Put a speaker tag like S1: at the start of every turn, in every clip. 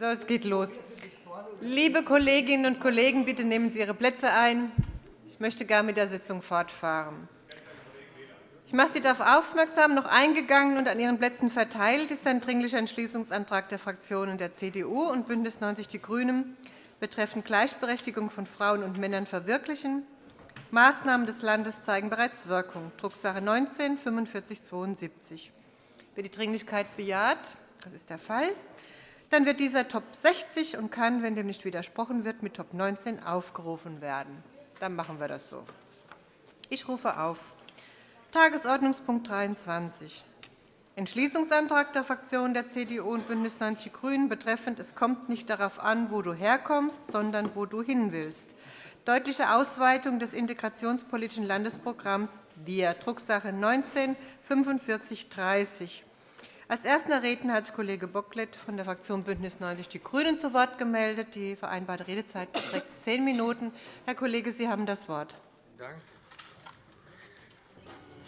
S1: So, es geht los. Liebe Kolleginnen und Kollegen, bitte nehmen Sie Ihre Plätze ein. Ich möchte gerne mit der Sitzung fortfahren. Ich mache Sie darauf aufmerksam, noch eingegangen und an Ihren Plätzen verteilt ist ein Dringlicher Entschließungsantrag der Fraktionen der CDU und BÜNDNIS 90 die GRÜNEN betreffend Gleichberechtigung von Frauen und Männern verwirklichen. Maßnahmen des Landes zeigen bereits Wirkung, Drucksache 19 4572. Wer die Dringlichkeit bejaht, das ist der Fall, dann wird dieser Top 60 und kann, wenn dem nicht widersprochen wird, mit Top 19 aufgerufen werden. Dann machen wir das so. Ich rufe auf Tagesordnungspunkt 23, Entschließungsantrag der Fraktionen der CDU und BÜNDNIS 90 die GRÜNEN betreffend Es kommt nicht darauf an, wo du herkommst, sondern wo du hin willst. Deutliche Ausweitung des integrationspolitischen Landesprogramms Wir, Drucksache 19 4530. Als erster Redner hat sich Kollege Bocklet von der Fraktion BÜNDNIS 90 die GRÜNEN zu Wort gemeldet. Die vereinbarte Redezeit beträgt zehn Minuten. Herr Kollege, Sie haben das Wort.
S2: Dank.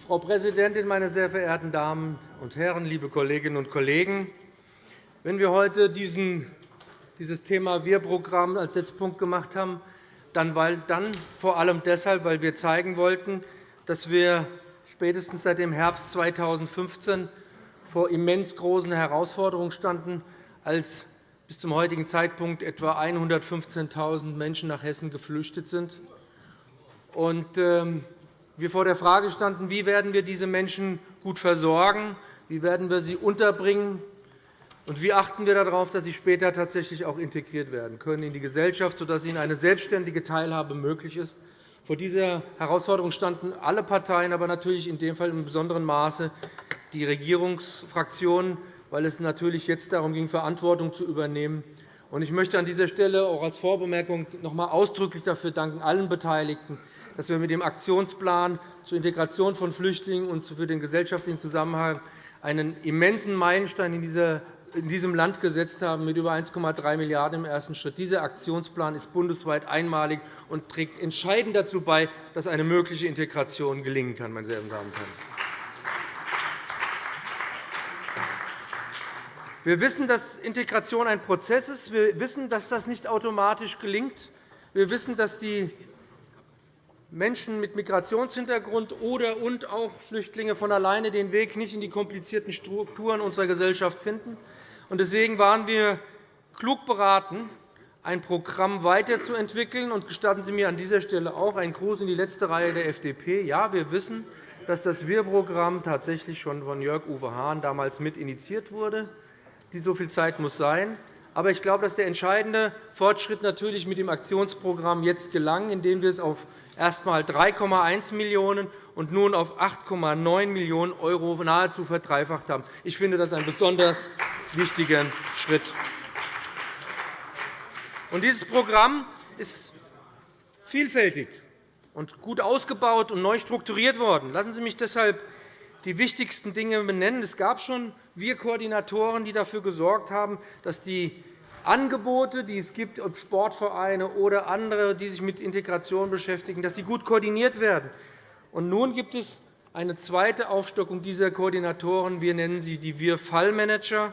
S2: Frau Präsidentin, meine sehr verehrten Damen und Herren, liebe Kolleginnen und Kollegen! Wenn wir heute dieses Thema Wir-Programm als Setzpunkt gemacht haben, dann vor allem deshalb, weil wir zeigen wollten, dass wir spätestens seit dem Herbst 2015 vor immens großen Herausforderungen standen, als bis zum heutigen Zeitpunkt etwa 115.000 Menschen nach Hessen geflüchtet sind. Und ähm, wir vor der Frage standen, wie werden wir diese Menschen gut versorgen, wie werden wir sie unterbringen und wie achten wir darauf, dass sie später tatsächlich auch integriert werden können in die Gesellschaft, sodass ihnen eine selbstständige Teilhabe möglich ist. Vor dieser Herausforderung standen alle Parteien, aber natürlich in dem Fall in besonderem Maße die Regierungsfraktionen, weil es natürlich jetzt darum ging, Verantwortung zu übernehmen. Ich möchte an dieser Stelle auch als Vorbemerkung noch einmal ausdrücklich dafür danken, allen Beteiligten, dass wir mit dem Aktionsplan zur Integration von Flüchtlingen und für den gesellschaftlichen Zusammenhang einen immensen Meilenstein in diesem Land gesetzt haben, mit über 1,3 Milliarden € im ersten Schritt. Dieser Aktionsplan ist bundesweit einmalig und trägt entscheidend dazu bei, dass eine mögliche Integration gelingen kann. Meine Damen und Herren. Wir wissen, dass Integration ein Prozess ist. Wir wissen, dass das nicht automatisch gelingt. Wir wissen, dass die Menschen mit Migrationshintergrund oder und auch Flüchtlinge von alleine den Weg nicht in die komplizierten Strukturen unserer Gesellschaft finden. Deswegen waren wir klug beraten, ein Programm weiterzuentwickeln. gestatten Sie mir an dieser Stelle auch einen Gruß in die letzte Reihe der FDP. Ja, wir wissen, dass das Wir-Programm tatsächlich schon von Jörg-Uwe Hahn damals mit initiiert wurde die so viel Zeit muss sein. Aber ich glaube, dass der entscheidende Fortschritt natürlich mit dem Aktionsprogramm jetzt gelang, indem wir es auf erst einmal 3,1 Millionen € und nun auf 8,9 Millionen € nahezu verdreifacht haben. Ich finde das einen besonders wichtigen Schritt. Dieses Programm ist vielfältig und gut ausgebaut und neu strukturiert worden. Lassen Sie mich deshalb die wichtigsten Dinge benennen. Es gab schon wir Koordinatoren, die dafür gesorgt haben, dass die Angebote, die es gibt, ob Sportvereine oder andere, die sich mit Integration beschäftigen, dass sie gut koordiniert werden. Und nun gibt es eine zweite Aufstockung dieser Koordinatoren. Wir nennen sie die Wir-Fallmanager.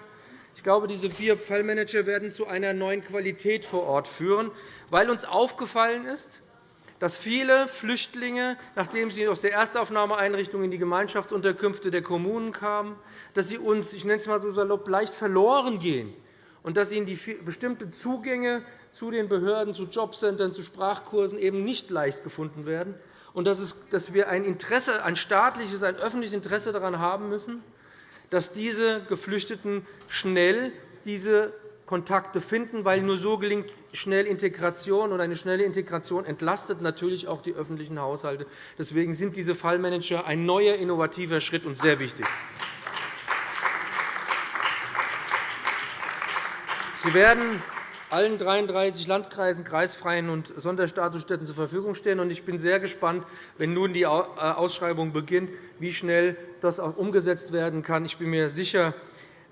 S2: Ich glaube, diese Wir-Fallmanager werden zu einer neuen Qualität vor Ort führen, weil uns aufgefallen ist, dass viele Flüchtlinge, nachdem sie aus der Erstaufnahmeeinrichtung in die Gemeinschaftsunterkünfte der Kommunen kamen, dass sie uns, ich nenne es einmal so salopp, leicht verloren gehen und dass ihnen die bestimmte Zugänge zu den Behörden, zu Jobcentern, zu Sprachkursen eben nicht leicht gefunden werden und dass wir ein, Interesse, ein staatliches, ein öffentliches Interesse daran haben müssen, dass diese Geflüchteten schnell diese Kontakte finden, weil nur so gelingt schnell Integration. Und eine schnelle Integration entlastet natürlich auch die öffentlichen Haushalte. Deswegen sind diese Fallmanager ein neuer, innovativer Schritt und sehr wichtig. Sie werden allen 33 Landkreisen, Kreisfreien und Sonderstatusstätten zur Verfügung stehen. Ich bin sehr gespannt, wenn nun die Ausschreibung beginnt, wie schnell das auch umgesetzt werden kann. Ich bin mir sicher,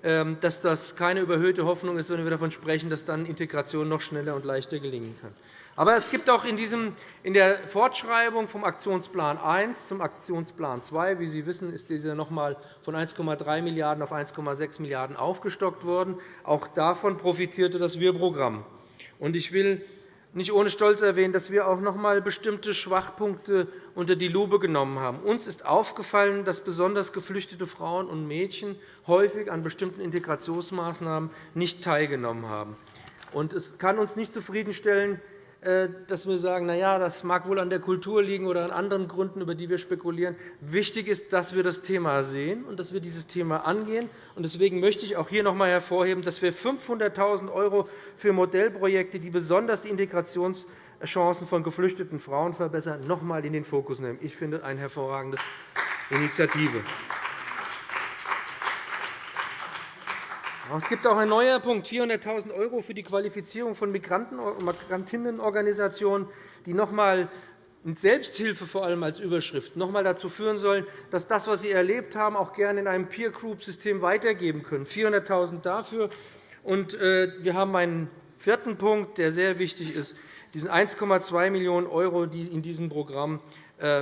S2: dass das keine überhöhte Hoffnung ist, wenn wir davon sprechen, dass dann Integration noch schneller und leichter gelingen kann. Aber es gibt auch in, diesem, in der Fortschreibung vom Aktionsplan 1 zum Aktionsplan 2, wie Sie wissen, ist dieser noch einmal von 1,3 Milliarden € auf 1,6 Milliarden € aufgestockt worden. Auch davon profitierte das Wir-Programm. Ich will nicht ohne Stolz erwähnen, dass wir auch noch einmal bestimmte Schwachpunkte unter die Lupe genommen haben. Uns ist aufgefallen, dass besonders geflüchtete Frauen und Mädchen häufig an bestimmten Integrationsmaßnahmen nicht teilgenommen haben. Es kann uns nicht zufriedenstellen, dass wir sagen, na ja, das mag wohl an der Kultur liegen oder an anderen Gründen, über die wir spekulieren. Wichtig ist, dass wir das Thema sehen und dass wir dieses Thema angehen. Deswegen möchte ich auch hier noch einmal hervorheben, dass wir 500.000 € für Modellprojekte, die besonders die Integrationschancen von geflüchteten Frauen verbessern, noch einmal in den Fokus nehmen. Ich finde, das eine hervorragende Initiative. Es gibt auch einen neuen Punkt, 400.000 € für die Qualifizierung von Migrantinnenorganisationen, die noch einmal mit Selbsthilfe vor allem als Überschrift noch einmal dazu führen sollen, dass das, was sie erlebt haben, auch gerne in einem Peer-Group-System weitergeben können. 400.000 € dafür. Äh, wir haben einen vierten Punkt, der sehr wichtig ist. Diese 1,2 Millionen €, die in diesem Programm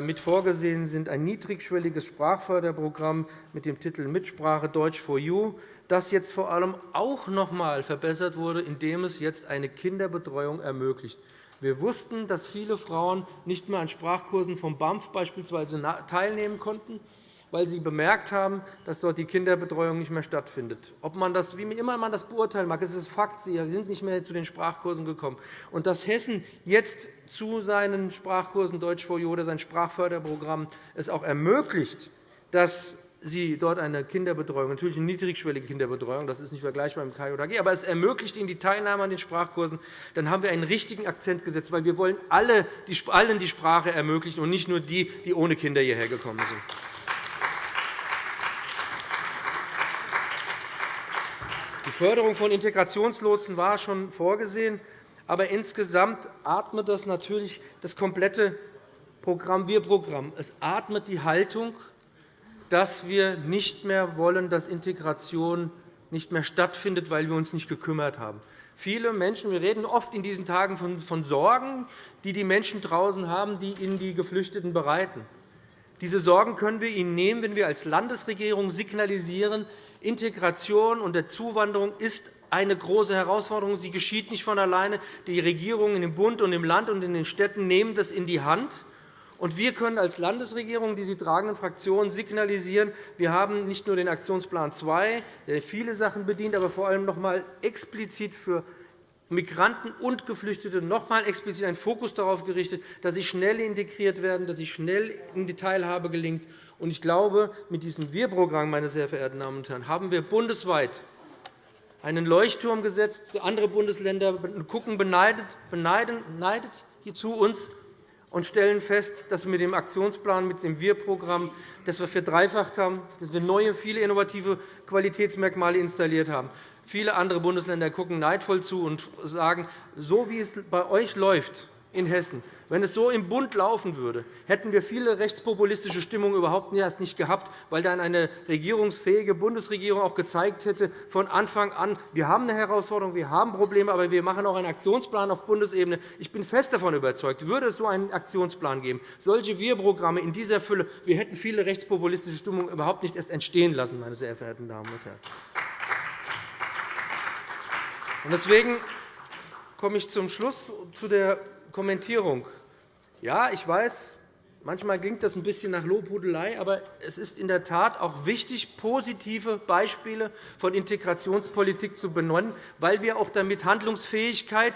S2: mit vorgesehen sind, ein niedrigschwelliges Sprachförderprogramm mit dem Titel Mitsprache Deutsch for You das jetzt vor allem auch noch einmal verbessert wurde, indem es jetzt eine Kinderbetreuung ermöglicht. Wir wussten, dass viele Frauen nicht mehr an Sprachkursen vom BAMF beispielsweise teilnehmen konnten, weil sie bemerkt haben, dass dort die Kinderbetreuung nicht mehr stattfindet. Ob man das, wie immer man das beurteilen mag, es ist Fakt, sie sind nicht mehr zu den Sprachkursen gekommen. Und dass Hessen jetzt zu seinen Sprachkursen Deutsch vor oder sein Sprachförderprogramm es auch ermöglicht, dass sie dort eine Kinderbetreuung, natürlich eine niedrigschwellige Kinderbetreuung, das ist nicht vergleichbar mit K oder G, aber es ermöglicht ihnen die Teilnahme an den Sprachkursen, dann haben wir einen richtigen Akzent gesetzt, weil wir wollen allen die Sprache ermöglichen und nicht nur die, die ohne Kinder hierher gekommen sind. Förderung von Integrationslotsen war schon vorgesehen, aber insgesamt atmet das natürlich das komplette Programm Wir-Programm. Es atmet die Haltung, dass wir nicht mehr wollen, dass Integration nicht mehr stattfindet, weil wir uns nicht gekümmert haben. Viele Menschen, wir reden oft in diesen Tagen von Sorgen, die die Menschen draußen haben, die ihnen die Geflüchteten bereiten. Diese Sorgen können wir ihnen nehmen, wenn wir als Landesregierung signalisieren, Integration und Zuwanderung ist eine große Herausforderung. Sie geschieht nicht von alleine. Die Regierungen im Bund und im Land und in den Städten nehmen das in die Hand. Und wir können als Landesregierung, die Sie tragenden Fraktionen, signalisieren, wir haben nicht nur den Aktionsplan 2, der viele Sachen bedient, aber vor allem noch einmal explizit für Migranten und Geflüchtete noch einmal explizit einen Fokus darauf gerichtet, dass sie schnell integriert werden, dass sie schnell in die Teilhabe gelingt. Ich glaube, mit diesem Wir-Programm, meine sehr verehrten Damen und Herren, haben wir bundesweit einen Leuchtturm gesetzt. Andere Bundesländer gucken beneidet, beneidet zu uns und stellen fest, dass wir mit dem Aktionsplan, mit dem Wir-Programm, das wir verdreifacht haben, dass wir neue, viele innovative Qualitätsmerkmale installiert haben. Viele andere Bundesländer gucken neidvoll zu und sagen, so wie es bei euch läuft, in Hessen. Wenn es so im Bund laufen würde, hätten wir viele rechtspopulistische Stimmungen überhaupt erst nicht gehabt, weil dann eine regierungsfähige Bundesregierung auch gezeigt hätte, von Anfang an, wir haben eine Herausforderung, wir haben Probleme, aber wir machen auch einen Aktionsplan auf Bundesebene. Ich bin fest davon überzeugt, würde es so einen Aktionsplan geben, solche Wir-Programme in dieser Fülle, wir hätten viele rechtspopulistische Stimmungen überhaupt nicht erst entstehen lassen, meine sehr verehrten Damen und Herren. Deswegen komme ich zum Schluss zu der Kommentierung. Ja, ich weiß, manchmal klingt das ein bisschen nach Lobhudelei, aber es ist in der Tat auch wichtig, positive Beispiele von Integrationspolitik zu benennen, weil wir auch damit Handlungsfähigkeit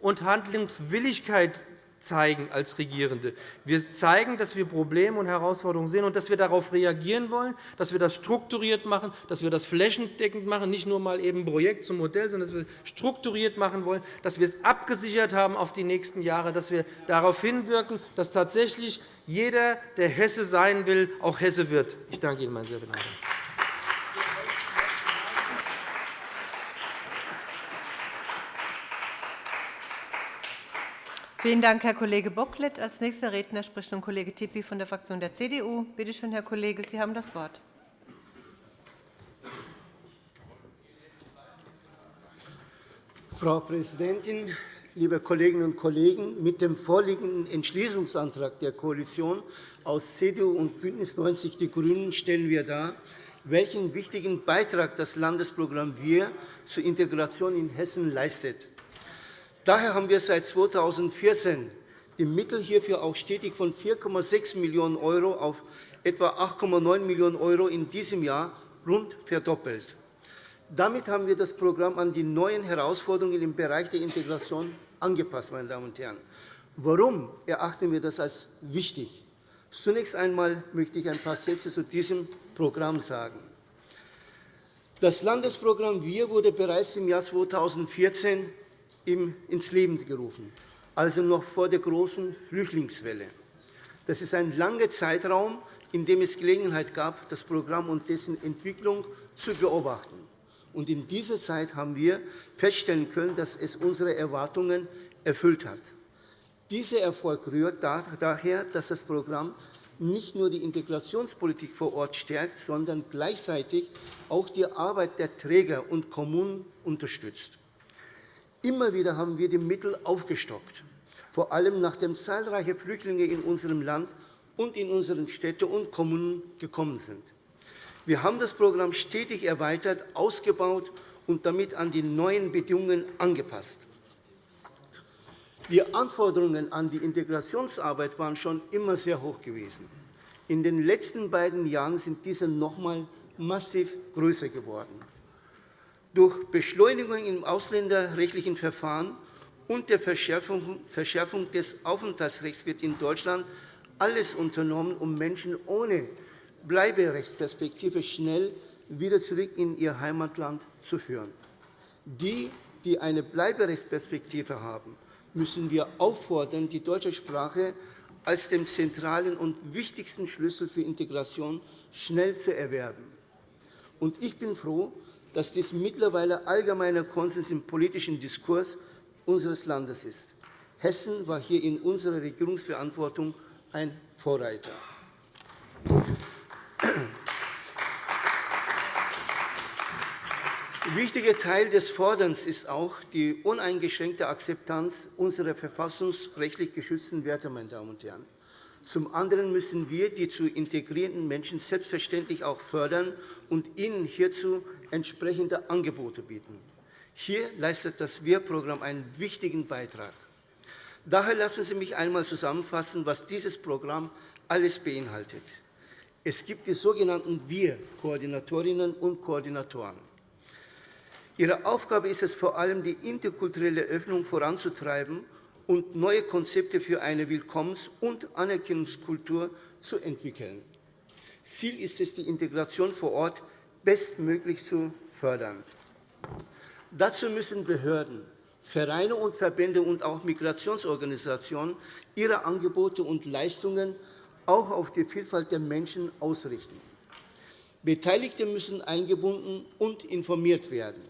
S2: und Handlungswilligkeit zeigen als Regierende. Wir zeigen, dass wir Probleme und Herausforderungen sehen und dass wir darauf reagieren wollen, dass wir das strukturiert machen, dass wir das flächendeckend machen, nicht nur mal eben Projekt zum Modell, sondern dass wir strukturiert machen wollen, dass wir es abgesichert haben auf die nächsten Jahre, dass wir darauf hinwirken, dass tatsächlich jeder, der Hesse sein will, auch Hesse wird. Ich danke Ihnen, meine sehr verehrten
S1: Vielen Dank, Herr Kollege Bocklet. Als nächster Redner spricht nun Kollege Tippi von der Fraktion der CDU. Bitte schön, Herr Kollege, Sie haben das Wort.
S3: Frau Präsidentin, liebe Kolleginnen und Kollegen! Mit dem vorliegenden Entschließungsantrag der Koalition aus CDU und BÜNDNIS 90 die GRÜNEN stellen wir dar, welchen wichtigen Beitrag das Landesprogramm Wir zur Integration in Hessen leistet. Daher haben wir seit 2014 die Mittel hierfür auch stetig von 4,6 Millionen € auf etwa 8,9 Millionen € in diesem Jahr rund verdoppelt. Damit haben wir das Programm an die neuen Herausforderungen im Bereich der Integration angepasst. Meine Damen und Herren. Warum erachten wir das als wichtig? Zunächst einmal möchte ich ein paar Sätze zu diesem Programm sagen. Das Landesprogramm Wir wurde bereits im Jahr 2014 ins Leben gerufen, also noch vor der großen Flüchtlingswelle. Das ist ein langer Zeitraum, in dem es Gelegenheit gab, das Programm und dessen Entwicklung zu beobachten. In dieser Zeit haben wir feststellen können, dass es unsere Erwartungen erfüllt hat. Dieser Erfolg rührt daher, dass das Programm nicht nur die Integrationspolitik vor Ort stärkt, sondern gleichzeitig auch die Arbeit der Träger und Kommunen unterstützt. Immer wieder haben wir die Mittel aufgestockt, vor allem nachdem zahlreiche Flüchtlinge in unserem Land und in unseren Städten und Kommunen gekommen sind. Wir haben das Programm stetig erweitert, ausgebaut und damit an die neuen Bedingungen angepasst. Die Anforderungen an die Integrationsarbeit waren schon immer sehr hoch gewesen. In den letzten beiden Jahren sind diese noch einmal massiv größer geworden. Durch Beschleunigung im ausländerrechtlichen Verfahren und der Verschärfung des Aufenthaltsrechts wird in Deutschland alles unternommen, um Menschen ohne Bleiberechtsperspektive schnell wieder zurück in ihr Heimatland zu führen. Die, die eine Bleiberechtsperspektive haben, müssen wir auffordern, die deutsche Sprache als dem zentralen und wichtigsten Schlüssel für Integration schnell zu erwerben. Ich bin froh, dass dies mittlerweile allgemeiner Konsens im politischen Diskurs unseres Landes ist. Hessen war hier in unserer Regierungsverantwortung ein Vorreiter. Ein wichtiger Teil des Forderns ist auch die uneingeschränkte Akzeptanz unserer verfassungsrechtlich geschützten Werte. Meine Damen und Herren. Zum anderen müssen wir die zu integrierenden Menschen selbstverständlich auch fördern und ihnen hierzu entsprechende Angebote bieten. Hier leistet das Wir-Programm einen wichtigen Beitrag. Daher lassen Sie mich einmal zusammenfassen, was dieses Programm alles beinhaltet. Es gibt die sogenannten Wir-Koordinatorinnen und Koordinatoren. Ihre Aufgabe ist es vor allem, die interkulturelle Öffnung voranzutreiben und neue Konzepte für eine Willkommens- und Anerkennungskultur zu entwickeln. Ziel ist es, die Integration vor Ort bestmöglich zu fördern. Dazu müssen Behörden, Vereine und Verbände und auch Migrationsorganisationen ihre Angebote und Leistungen auch auf die Vielfalt der Menschen ausrichten. Beteiligte müssen eingebunden und informiert werden.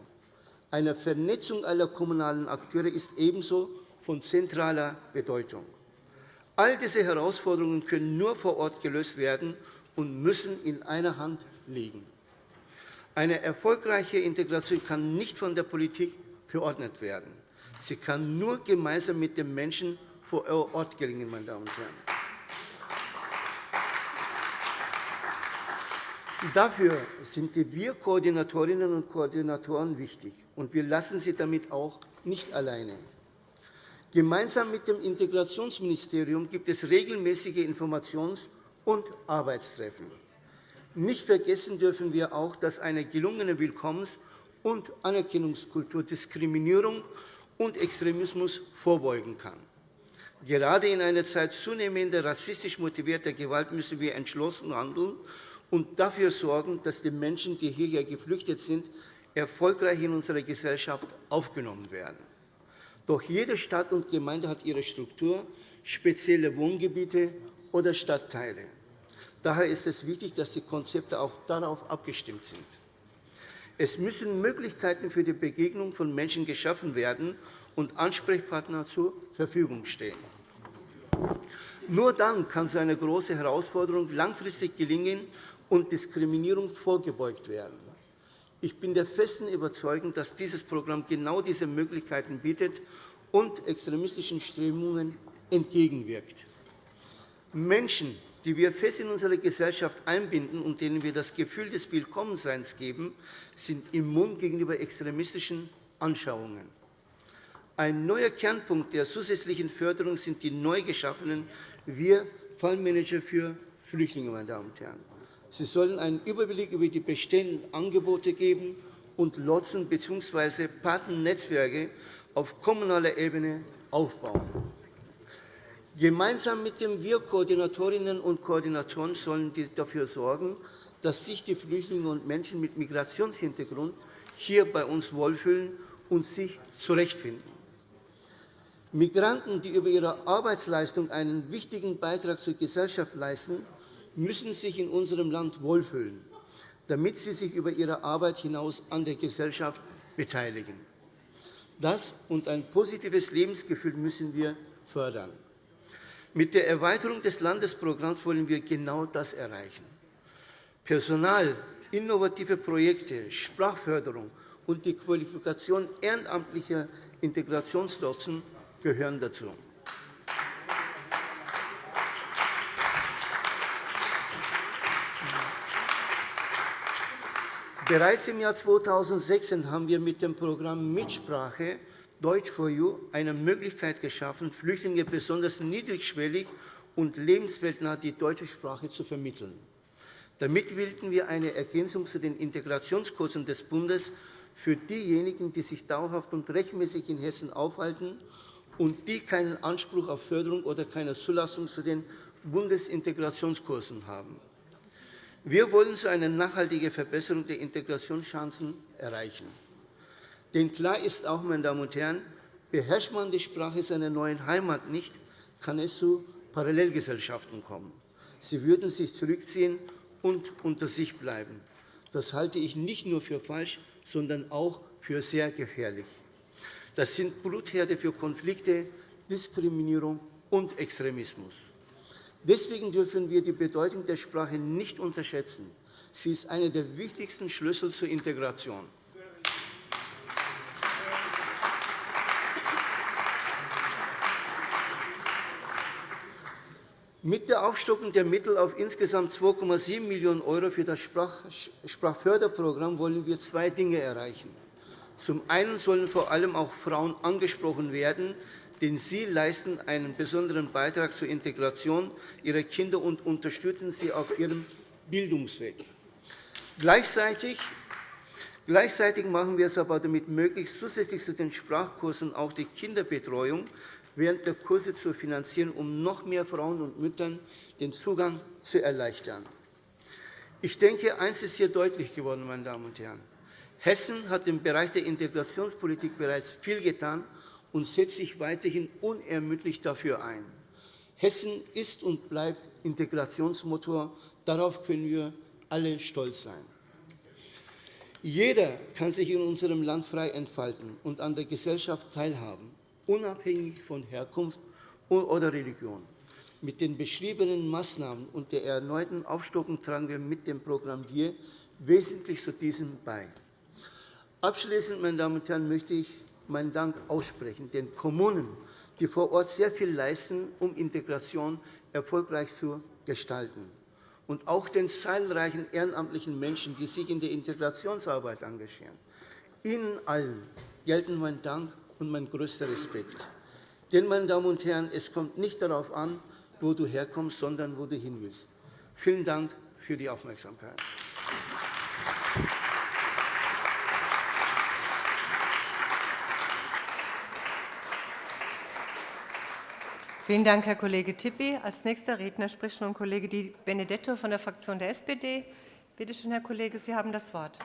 S3: Eine Vernetzung aller kommunalen Akteure ist ebenso von zentraler Bedeutung. All diese Herausforderungen können nur vor Ort gelöst werden und müssen in einer Hand liegen. Eine erfolgreiche Integration kann nicht von der Politik verordnet werden. Sie kann nur gemeinsam mit den Menschen vor Ort gelingen. Meine Damen und Herren. Dafür sind die Wir-Koordinatorinnen und Koordinatoren wichtig und wir lassen sie damit auch nicht alleine. Gemeinsam mit dem Integrationsministerium gibt es regelmäßige Informations- und Arbeitstreffen. Nicht vergessen dürfen wir auch, dass eine gelungene Willkommens- und Anerkennungskultur Diskriminierung und Extremismus vorbeugen kann. Gerade in einer Zeit zunehmender rassistisch motivierter Gewalt müssen wir entschlossen handeln und dafür sorgen, dass die Menschen, die hierher geflüchtet sind, erfolgreich in unserer Gesellschaft aufgenommen werden. Doch jede Stadt und Gemeinde hat ihre Struktur, spezielle Wohngebiete oder Stadtteile. Daher ist es wichtig, dass die Konzepte auch darauf abgestimmt sind. Es müssen Möglichkeiten für die Begegnung von Menschen geschaffen werden und Ansprechpartner zur Verfügung stehen. Nur dann kann so eine große Herausforderung langfristig gelingen und Diskriminierung vorgebeugt werden. Ich bin der festen Überzeugung, dass dieses Programm genau diese Möglichkeiten bietet und extremistischen Strömungen entgegenwirkt. Menschen, die wir fest in unsere Gesellschaft einbinden und denen wir das Gefühl des Willkommenseins geben, sind immun gegenüber extremistischen Anschauungen. Ein neuer Kernpunkt der zusätzlichen Förderung sind die neu geschaffenen Wir-Fallmanager für Flüchtlinge. Meine Damen und Herren. Sie sollen einen Überblick über die bestehenden Angebote geben und Lotsen bzw. Patennetzwerke auf kommunaler Ebene aufbauen. Gemeinsam mit den Wir-Koordinatorinnen und Koordinatoren sollen die dafür sorgen, dass sich die Flüchtlinge und Menschen mit Migrationshintergrund hier bei uns wohlfühlen und sich zurechtfinden. Migranten, die über ihre Arbeitsleistung einen wichtigen Beitrag zur Gesellschaft leisten, müssen sich in unserem Land wohlfühlen, damit sie sich über ihre Arbeit hinaus an der Gesellschaft beteiligen. Das und ein positives Lebensgefühl müssen wir fördern. Mit der Erweiterung des Landesprogramms wollen wir genau das erreichen. Personal, innovative Projekte, Sprachförderung und die Qualifikation ehrenamtlicher Integrationslotsen gehören dazu. Bereits im Jahr 2016 haben wir mit dem Programm Mitsprache Deutsch for You eine Möglichkeit geschaffen, Flüchtlinge besonders niedrigschwellig und lebensweltnah die deutsche Sprache zu vermitteln. Damit wählten wir eine Ergänzung zu den Integrationskursen des Bundes für diejenigen, die sich dauerhaft und rechtmäßig in Hessen aufhalten und die keinen Anspruch auf Förderung oder keine Zulassung zu den Bundesintegrationskursen haben. Wir wollen so eine nachhaltige Verbesserung der Integrationschancen erreichen. Denn klar ist auch, meine Damen und Herren, beherrscht man die Sprache seiner neuen Heimat nicht, kann es zu Parallelgesellschaften kommen. Sie würden sich zurückziehen und unter sich bleiben. Das halte ich nicht nur für falsch, sondern auch für sehr gefährlich. Das sind Blutherde für Konflikte, Diskriminierung und Extremismus. Deswegen dürfen wir die Bedeutung der Sprache nicht unterschätzen. Sie ist einer der wichtigsten Schlüssel zur Integration. Mit der Aufstockung der Mittel auf insgesamt 2,7 Millionen € für das Sprachförderprogramm wollen wir zwei Dinge erreichen. Zum einen sollen vor allem auch Frauen angesprochen werden, denn sie leisten einen besonderen Beitrag zur Integration ihrer Kinder und unterstützen sie auf ihrem Bildungsweg. Gleichzeitig Gleichzeitig machen wir es aber damit möglich, zusätzlich zu den Sprachkursen auch die Kinderbetreuung während der Kurse zu finanzieren, um noch mehr Frauen und Müttern den Zugang zu erleichtern. Ich denke, eines ist hier deutlich geworden, meine Damen und Herren. Hessen hat im Bereich der Integrationspolitik bereits viel getan und setzt sich weiterhin unermüdlich dafür ein. Hessen ist und bleibt Integrationsmotor. Darauf können wir alle stolz sein. Jeder kann sich in unserem Land frei entfalten und an der Gesellschaft teilhaben unabhängig von Herkunft oder Religion. Mit den beschriebenen Maßnahmen und der erneuten Aufstockung tragen wir mit dem Programm WIR wesentlich zu diesem bei. Abschließend, meine Damen und Herren, möchte ich meinen Dank aussprechen den Kommunen, die vor Ort sehr viel leisten, um Integration erfolgreich zu gestalten, und auch den zahlreichen ehrenamtlichen Menschen, die sich in der Integrationsarbeit engagieren. Ihnen allen gelten mein Dank und mein größter Respekt. Denn, meine Damen und Herren, es kommt nicht darauf an, wo du herkommst, sondern wo du hin willst. Vielen Dank für die Aufmerksamkeit.
S1: Vielen Dank, Herr Kollege Tippi. Als nächster Redner spricht nun Kollege Di Benedetto von der Fraktion der SPD. Bitte schön, Herr Kollege, Sie haben das Wort.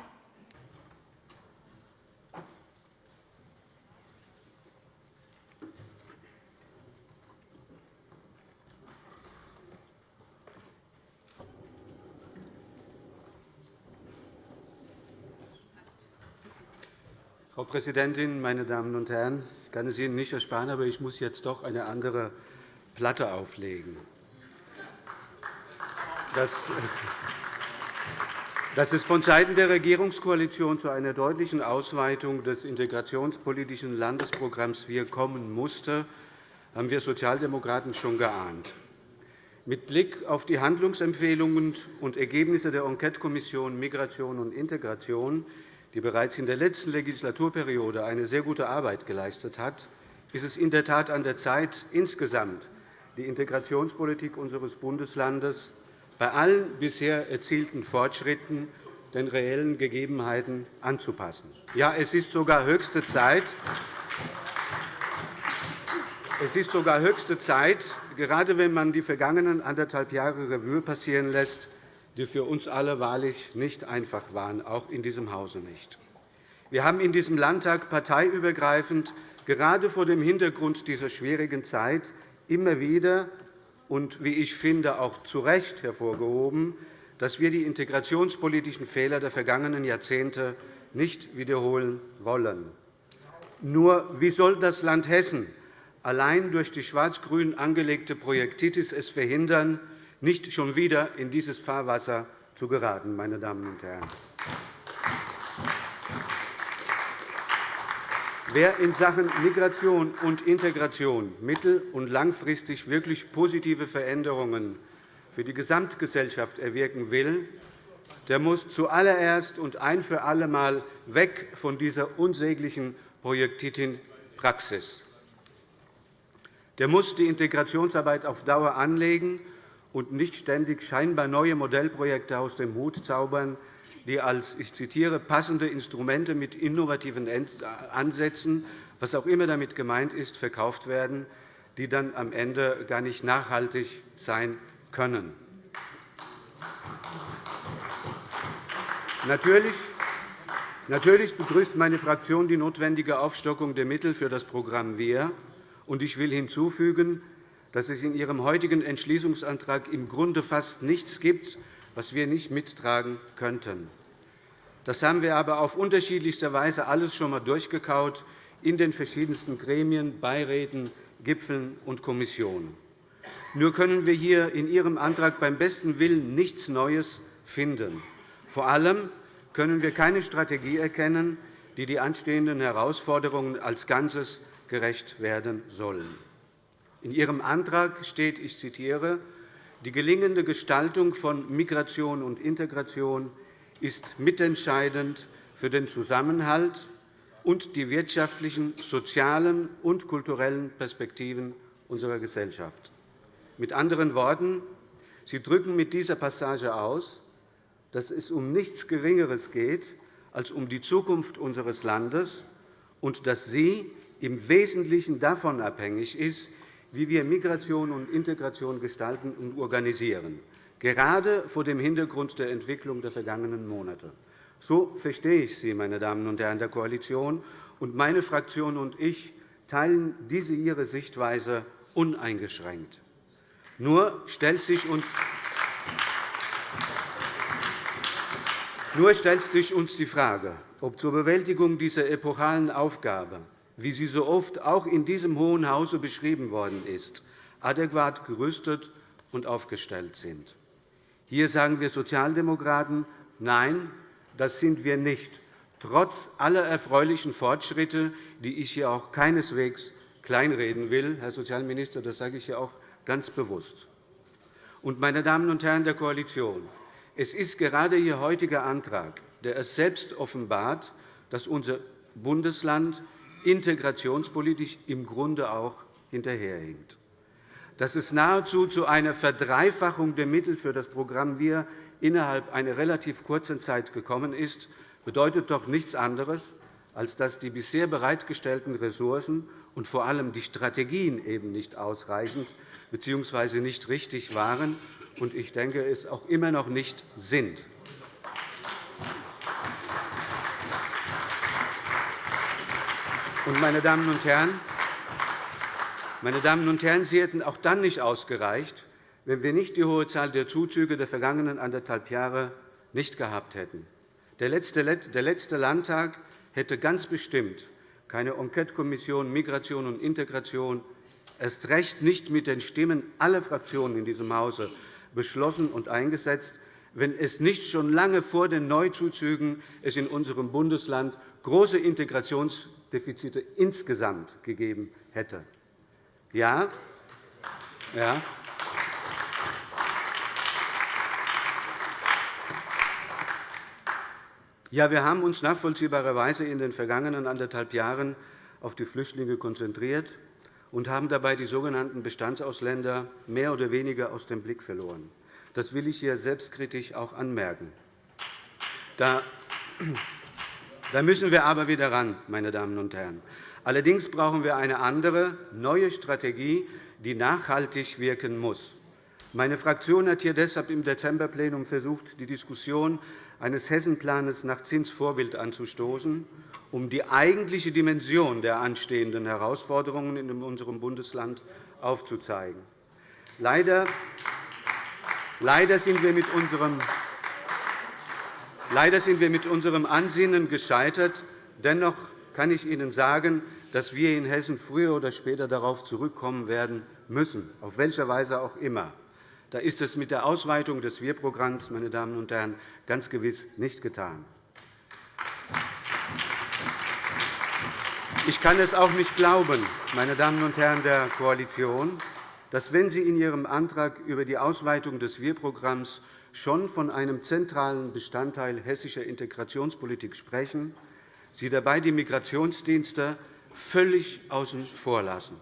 S4: Frau Präsidentin, meine Damen und Herren! Ich kann es Ihnen nicht ersparen, aber ich muss jetzt doch eine andere Platte auflegen. Das Dass es vonseiten der Regierungskoalition zu einer deutlichen Ausweitung des integrationspolitischen Landesprogramms Wir kommen musste, haben wir Sozialdemokraten schon geahnt. Mit Blick auf die Handlungsempfehlungen und Ergebnisse der Enquetekommission Migration und Integration, die bereits in der letzten Legislaturperiode eine sehr gute Arbeit geleistet hat, ist es in der Tat an der Zeit, insgesamt die Integrationspolitik unseres Bundeslandes bei allen bisher erzielten Fortschritten den reellen Gegebenheiten anzupassen. Ja, es ist sogar höchste Zeit, es ist sogar höchste Zeit, gerade wenn man die vergangenen anderthalb Jahre Revue passieren lässt, die für uns alle wahrlich nicht einfach waren, auch in diesem Hause nicht. Wir haben in diesem Landtag parteiübergreifend gerade vor dem Hintergrund dieser schwierigen Zeit immer wieder und, wie ich finde, auch zu Recht hervorgehoben, dass wir die integrationspolitischen Fehler der vergangenen Jahrzehnte nicht wiederholen wollen. Nur wie soll das Land Hessen allein durch die schwarz-grün angelegte Projektitis es verhindern, nicht schon wieder in dieses Fahrwasser zu geraten, meine Damen und Herren? Wer in Sachen Migration und Integration mittel- und langfristig wirklich positive Veränderungen für die Gesamtgesellschaft erwirken will, der muss zuallererst und ein für alle Mal weg von dieser unsäglichen Projektitin-Praxis. Der muss die Integrationsarbeit auf Dauer anlegen und nicht ständig scheinbar neue Modellprojekte aus dem Hut zaubern, die als ich zitiere, passende Instrumente mit innovativen Ansätzen, was auch immer damit gemeint ist, verkauft werden, die dann am Ende gar nicht nachhaltig sein können. Natürlich begrüßt meine Fraktion die notwendige Aufstockung der Mittel für das Programm WEHR. Ich will hinzufügen, dass es in Ihrem heutigen Entschließungsantrag im Grunde fast nichts gibt, was wir nicht mittragen könnten. Das haben wir aber auf unterschiedlichste Weise alles schon einmal durchgekaut in den verschiedensten Gremien, Beiräten, Gipfeln und Kommissionen. Nur können wir hier in Ihrem Antrag beim besten Willen nichts Neues finden. Vor allem können wir keine Strategie erkennen, die die anstehenden Herausforderungen als Ganzes gerecht werden sollen. In Ihrem Antrag steht, ich zitiere, die gelingende Gestaltung von Migration und Integration ist mitentscheidend für den Zusammenhalt und die wirtschaftlichen, sozialen und kulturellen Perspektiven unserer Gesellschaft. Mit anderen Worten, Sie drücken mit dieser Passage aus, dass es um nichts Geringeres geht als um die Zukunft unseres Landes und dass sie im Wesentlichen davon abhängig ist, wie wir Migration und Integration gestalten und organisieren gerade vor dem Hintergrund der Entwicklung der vergangenen Monate. So verstehe ich Sie, meine Damen und Herren der Koalition. Und meine Fraktion und ich teilen diese Ihre Sichtweise uneingeschränkt. Nur stellt sich uns nur stellt sich uns die Frage, ob zur Bewältigung dieser epochalen Aufgabe, wie sie so oft auch in diesem Hohen Hause beschrieben worden ist, adäquat gerüstet und aufgestellt sind. Hier sagen wir Sozialdemokraten, nein, das sind wir nicht, trotz aller erfreulichen Fortschritte, die ich hier auch keineswegs kleinreden will, Herr Sozialminister, das sage ich hier auch ganz bewusst. Und, meine Damen und Herren der Koalition, es ist gerade Ihr heutiger Antrag, der es selbst offenbart, dass unser Bundesland integrationspolitisch im Grunde auch hinterherhinkt. Dass es nahezu zu einer Verdreifachung der Mittel für das Programm WIR innerhalb einer relativ kurzen Zeit gekommen ist, bedeutet doch nichts anderes, als dass die bisher bereitgestellten Ressourcen und vor allem die Strategien eben nicht ausreichend bzw. nicht richtig waren und ich denke, es auch immer noch nicht sind. Meine Damen und Herren, meine Damen und Herren, sie hätten auch dann nicht ausgereicht, wenn wir nicht die hohe Zahl der Zuzüge der vergangenen anderthalb Jahre nicht gehabt hätten. Der letzte Landtag hätte ganz bestimmt keine Enquetekommission Migration und Integration erst recht nicht mit den Stimmen aller Fraktionen in diesem Hause beschlossen und eingesetzt, wenn es nicht schon lange vor den Neuzuzügen es in unserem Bundesland große Integrationsdefizite insgesamt gegeben hätte. Ja, ja, Ja, wir haben uns nachvollziehbarerweise in den vergangenen anderthalb Jahren auf die Flüchtlinge konzentriert und haben dabei die sogenannten Bestandsausländer mehr oder weniger aus dem Blick verloren. Das will ich hier selbstkritisch auch anmerken. Da müssen wir aber wieder ran, meine Damen und Herren. Allerdings brauchen wir eine andere, neue Strategie, die nachhaltig wirken muss. Meine Fraktion hat hier deshalb im Dezemberplenum versucht, die Diskussion eines Hessenplans nach Zinsvorbild anzustoßen, um die eigentliche Dimension der anstehenden Herausforderungen in unserem Bundesland aufzuzeigen. Leider sind wir mit unserem Leider sind wir mit unserem Ansinnen gescheitert. Dennoch kann ich Ihnen sagen, dass wir in Hessen früher oder später darauf zurückkommen werden müssen, auf welche Weise auch immer. Da ist es mit der Ausweitung des Wir-Programms, meine Damen und Herren, ganz gewiss nicht getan. Ich kann es auch nicht glauben, meine Damen und Herren der Koalition, dass, wenn Sie in Ihrem Antrag über die Ausweitung des Wir-Programms schon von einem zentralen Bestandteil hessischer Integrationspolitik sprechen, Sie dabei die Migrationsdienste völlig außen vor lassen.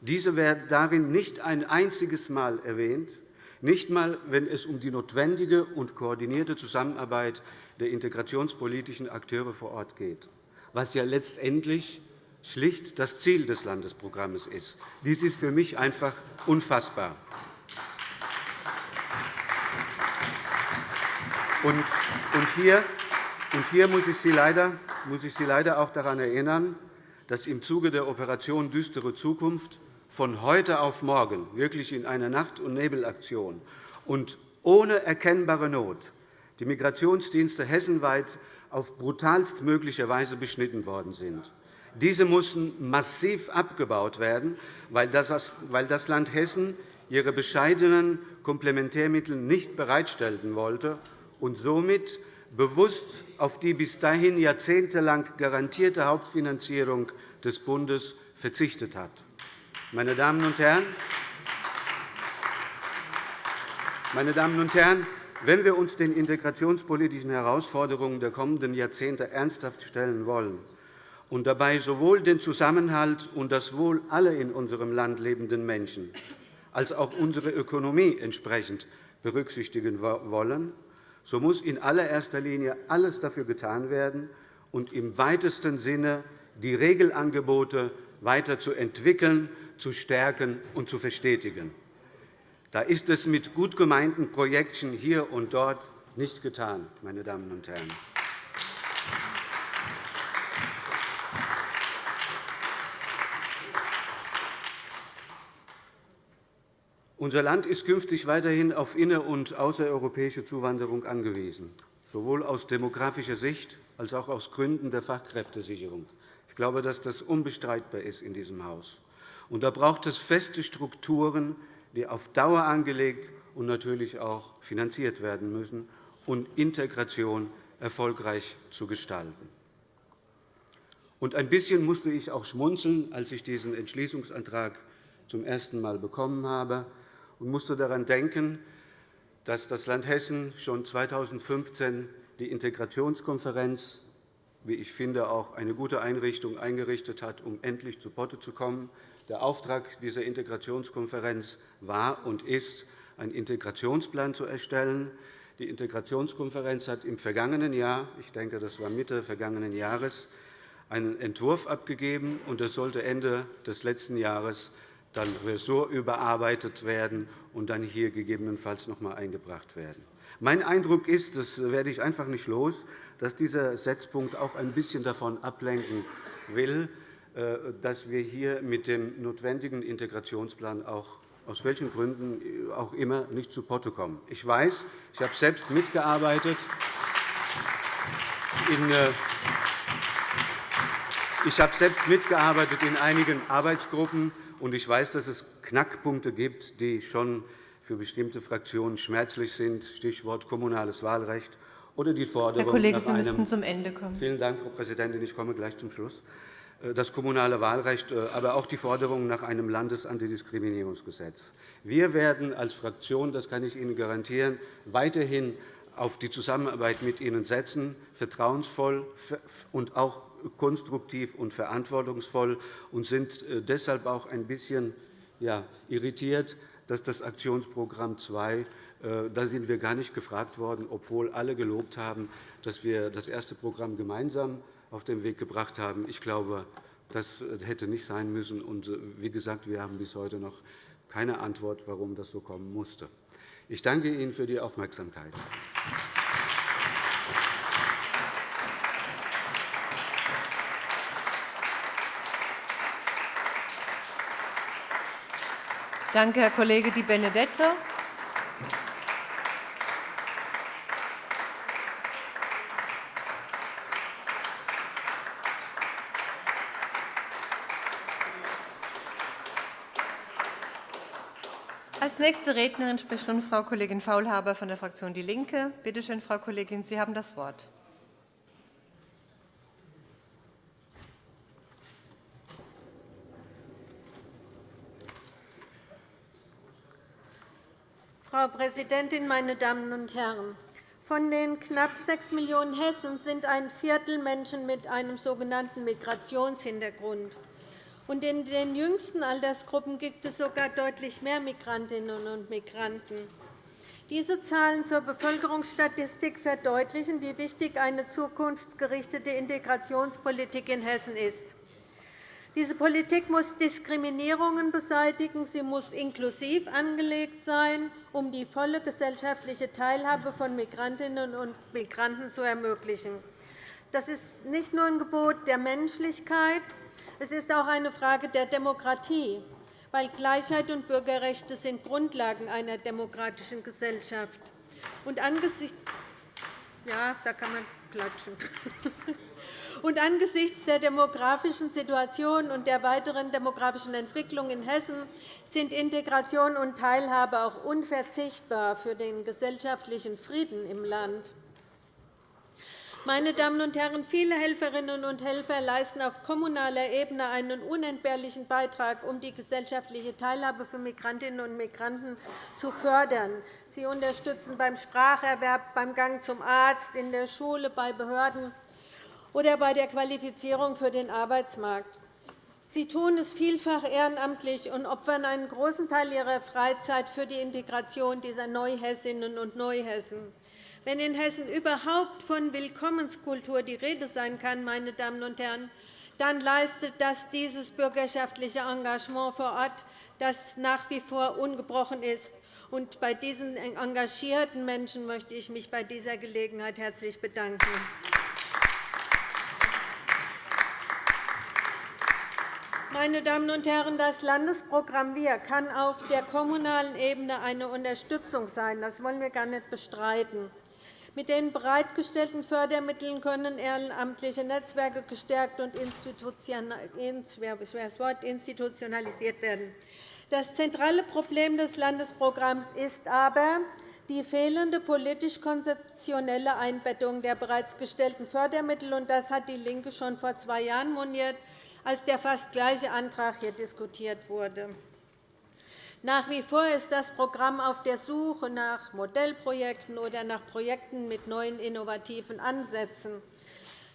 S4: Diese werden darin nicht ein einziges Mal erwähnt, nicht einmal, wenn es um die notwendige und koordinierte Zusammenarbeit der integrationspolitischen Akteure vor Ort geht, was ja letztendlich schlicht das Ziel des Landesprogramms ist. Dies ist für mich einfach unfassbar. Und hier, und hier muss, ich Sie leider, muss ich Sie leider auch daran erinnern, dass im Zuge der Operation Düstere Zukunft von heute auf morgen, wirklich in einer Nacht- und Nebelaktion und ohne erkennbare Not, die Migrationsdienste hessenweit auf brutalstmögliche Weise beschnitten worden sind. Diese mussten massiv abgebaut werden, weil das Land Hessen ihre bescheidenen Komplementärmittel nicht bereitstellen wollte und somit bewusst auf die bis dahin jahrzehntelang garantierte Hauptfinanzierung des Bundes verzichtet hat. Meine Damen und Herren, meine Damen und Herren, wenn wir uns den integrationspolitischen Herausforderungen der kommenden Jahrzehnte ernsthaft stellen wollen und dabei sowohl den Zusammenhalt und das Wohl aller in unserem Land lebenden Menschen als auch unsere Ökonomie entsprechend berücksichtigen wollen, so muss in allererster Linie alles dafür getan werden und im weitesten Sinne die Regelangebote weiter zu entwickeln zu stärken und zu verstetigen. Da ist es mit gut gemeinten Projekten hier und dort nicht getan, meine Damen und Herren. Unser Land ist künftig weiterhin auf inner- und außereuropäische Zuwanderung angewiesen, sowohl aus demografischer Sicht als auch aus Gründen der Fachkräftesicherung. Ich glaube, dass das unbestreitbar ist in diesem Haus. Und da braucht es feste Strukturen, die auf Dauer angelegt und natürlich auch finanziert werden müssen, um Integration erfolgreich zu gestalten. Und ein bisschen musste ich auch schmunzeln, als ich diesen Entschließungsantrag zum ersten Mal bekommen habe, und musste daran denken, dass das Land Hessen schon 2015 die Integrationskonferenz, wie ich finde, auch eine gute Einrichtung eingerichtet hat, um endlich zu Potte zu kommen. Der Auftrag dieser Integrationskonferenz war und ist, einen Integrationsplan zu erstellen. Die Integrationskonferenz hat im vergangenen Jahr, ich denke, das war Mitte vergangenen Jahres, einen Entwurf abgegeben, und das sollte Ende des letzten Jahres dann ressortüberarbeitet werden und dann hier gegebenenfalls noch einmal eingebracht werden. Mein Eindruck ist, das werde ich einfach nicht los, dass dieser Setzpunkt auch ein bisschen davon ablenken will, äh, dass wir hier mit dem notwendigen Integrationsplan auch aus welchen Gründen auch immer nicht zu Potte kommen. Ich weiß, ich habe selbst mitgearbeitet äh, ich habe selbst mitgearbeitet in einigen Arbeitsgruppen, und ich weiß, dass es Knackpunkte gibt, die schon für bestimmte Fraktionen schmerzlich sind, Stichwort kommunales Wahlrecht oder die Forderung
S1: Herr Kollege,
S4: nach
S1: Sie müssen zum Ende kommen.
S4: Vielen Dank, Frau Präsidentin. Ich komme gleich zum Schluss. Äh, das kommunale Wahlrecht, äh, aber auch die Forderung nach einem Landesantidiskriminierungsgesetz. Wir werden als Fraktion, das kann ich Ihnen garantieren, weiterhin auf die Zusammenarbeit mit Ihnen setzen, vertrauensvoll und auch konstruktiv und verantwortungsvoll, und sind äh, deshalb auch ein bisschen irritiert, dass das Aktionsprogramm 2 da sind wir gar nicht gefragt worden, obwohl alle gelobt haben, dass wir das erste Programm gemeinsam auf den Weg gebracht haben. Ich glaube, das hätte nicht sein müssen. Und äh, wie gesagt, wir haben bis heute noch keine Antwort, warum das so kommen musste. Ich danke Ihnen für die Aufmerksamkeit.
S1: Danke, Herr Kollege Di Benedetto. Als nächste Rednerin spricht nun Frau Kollegin Faulhaber von der Fraktion DIE LINKE. Bitte schön, Frau Kollegin, Sie haben das Wort.
S5: Frau Präsidentin, meine Damen und Herren! Von den knapp 6 Millionen Hessen sind ein Viertel Menschen mit einem sogenannten Migrationshintergrund. Und in den jüngsten Altersgruppen gibt es sogar deutlich mehr Migrantinnen und Migranten. Diese Zahlen zur Bevölkerungsstatistik verdeutlichen, wie wichtig eine zukunftsgerichtete Integrationspolitik in Hessen ist. Diese Politik muss Diskriminierungen beseitigen. Sie muss inklusiv angelegt sein, um die volle gesellschaftliche Teilhabe von Migrantinnen und Migranten zu ermöglichen. Das ist nicht nur ein Gebot der Menschlichkeit, es ist auch eine Frage der Demokratie, weil Gleichheit und Bürgerrechte sind Grundlagen einer demokratischen Gesellschaft sind. Ja, da kann man klatschen. Und angesichts der demografischen Situation und der weiteren demografischen Entwicklung in Hessen sind Integration und Teilhabe auch unverzichtbar für den gesellschaftlichen Frieden im Land. Meine Damen und Herren, viele Helferinnen und Helfer leisten auf kommunaler Ebene einen unentbehrlichen Beitrag, um die gesellschaftliche Teilhabe für Migrantinnen und Migranten zu fördern. Sie unterstützen beim Spracherwerb, beim Gang zum Arzt, in der Schule, bei Behörden oder bei der Qualifizierung für den Arbeitsmarkt. Sie tun es vielfach ehrenamtlich und opfern einen großen Teil ihrer Freizeit für die Integration dieser Neuhessinnen und Neuhessen. Wenn in Hessen überhaupt von Willkommenskultur die Rede sein kann, meine Damen und Herren, dann leistet das dieses bürgerschaftliche Engagement vor Ort, das nach wie vor ungebrochen ist. Und bei diesen engagierten Menschen möchte ich mich bei dieser Gelegenheit herzlich bedanken. Meine Damen und Herren, das Landesprogramm Wir kann auf der kommunalen Ebene eine Unterstützung sein. Das wollen wir gar nicht bestreiten. Mit den bereitgestellten Fördermitteln können ehrenamtliche Netzwerke gestärkt und institutionalisiert werden. Das zentrale Problem des Landesprogramms ist aber die fehlende politisch-konzeptionelle Einbettung der bereits gestellten Fördermittel. Das hat DIE LINKE schon vor zwei Jahren moniert, als der fast gleiche Antrag hier diskutiert wurde. Nach wie vor ist das Programm auf der Suche nach Modellprojekten oder nach Projekten mit neuen innovativen Ansätzen.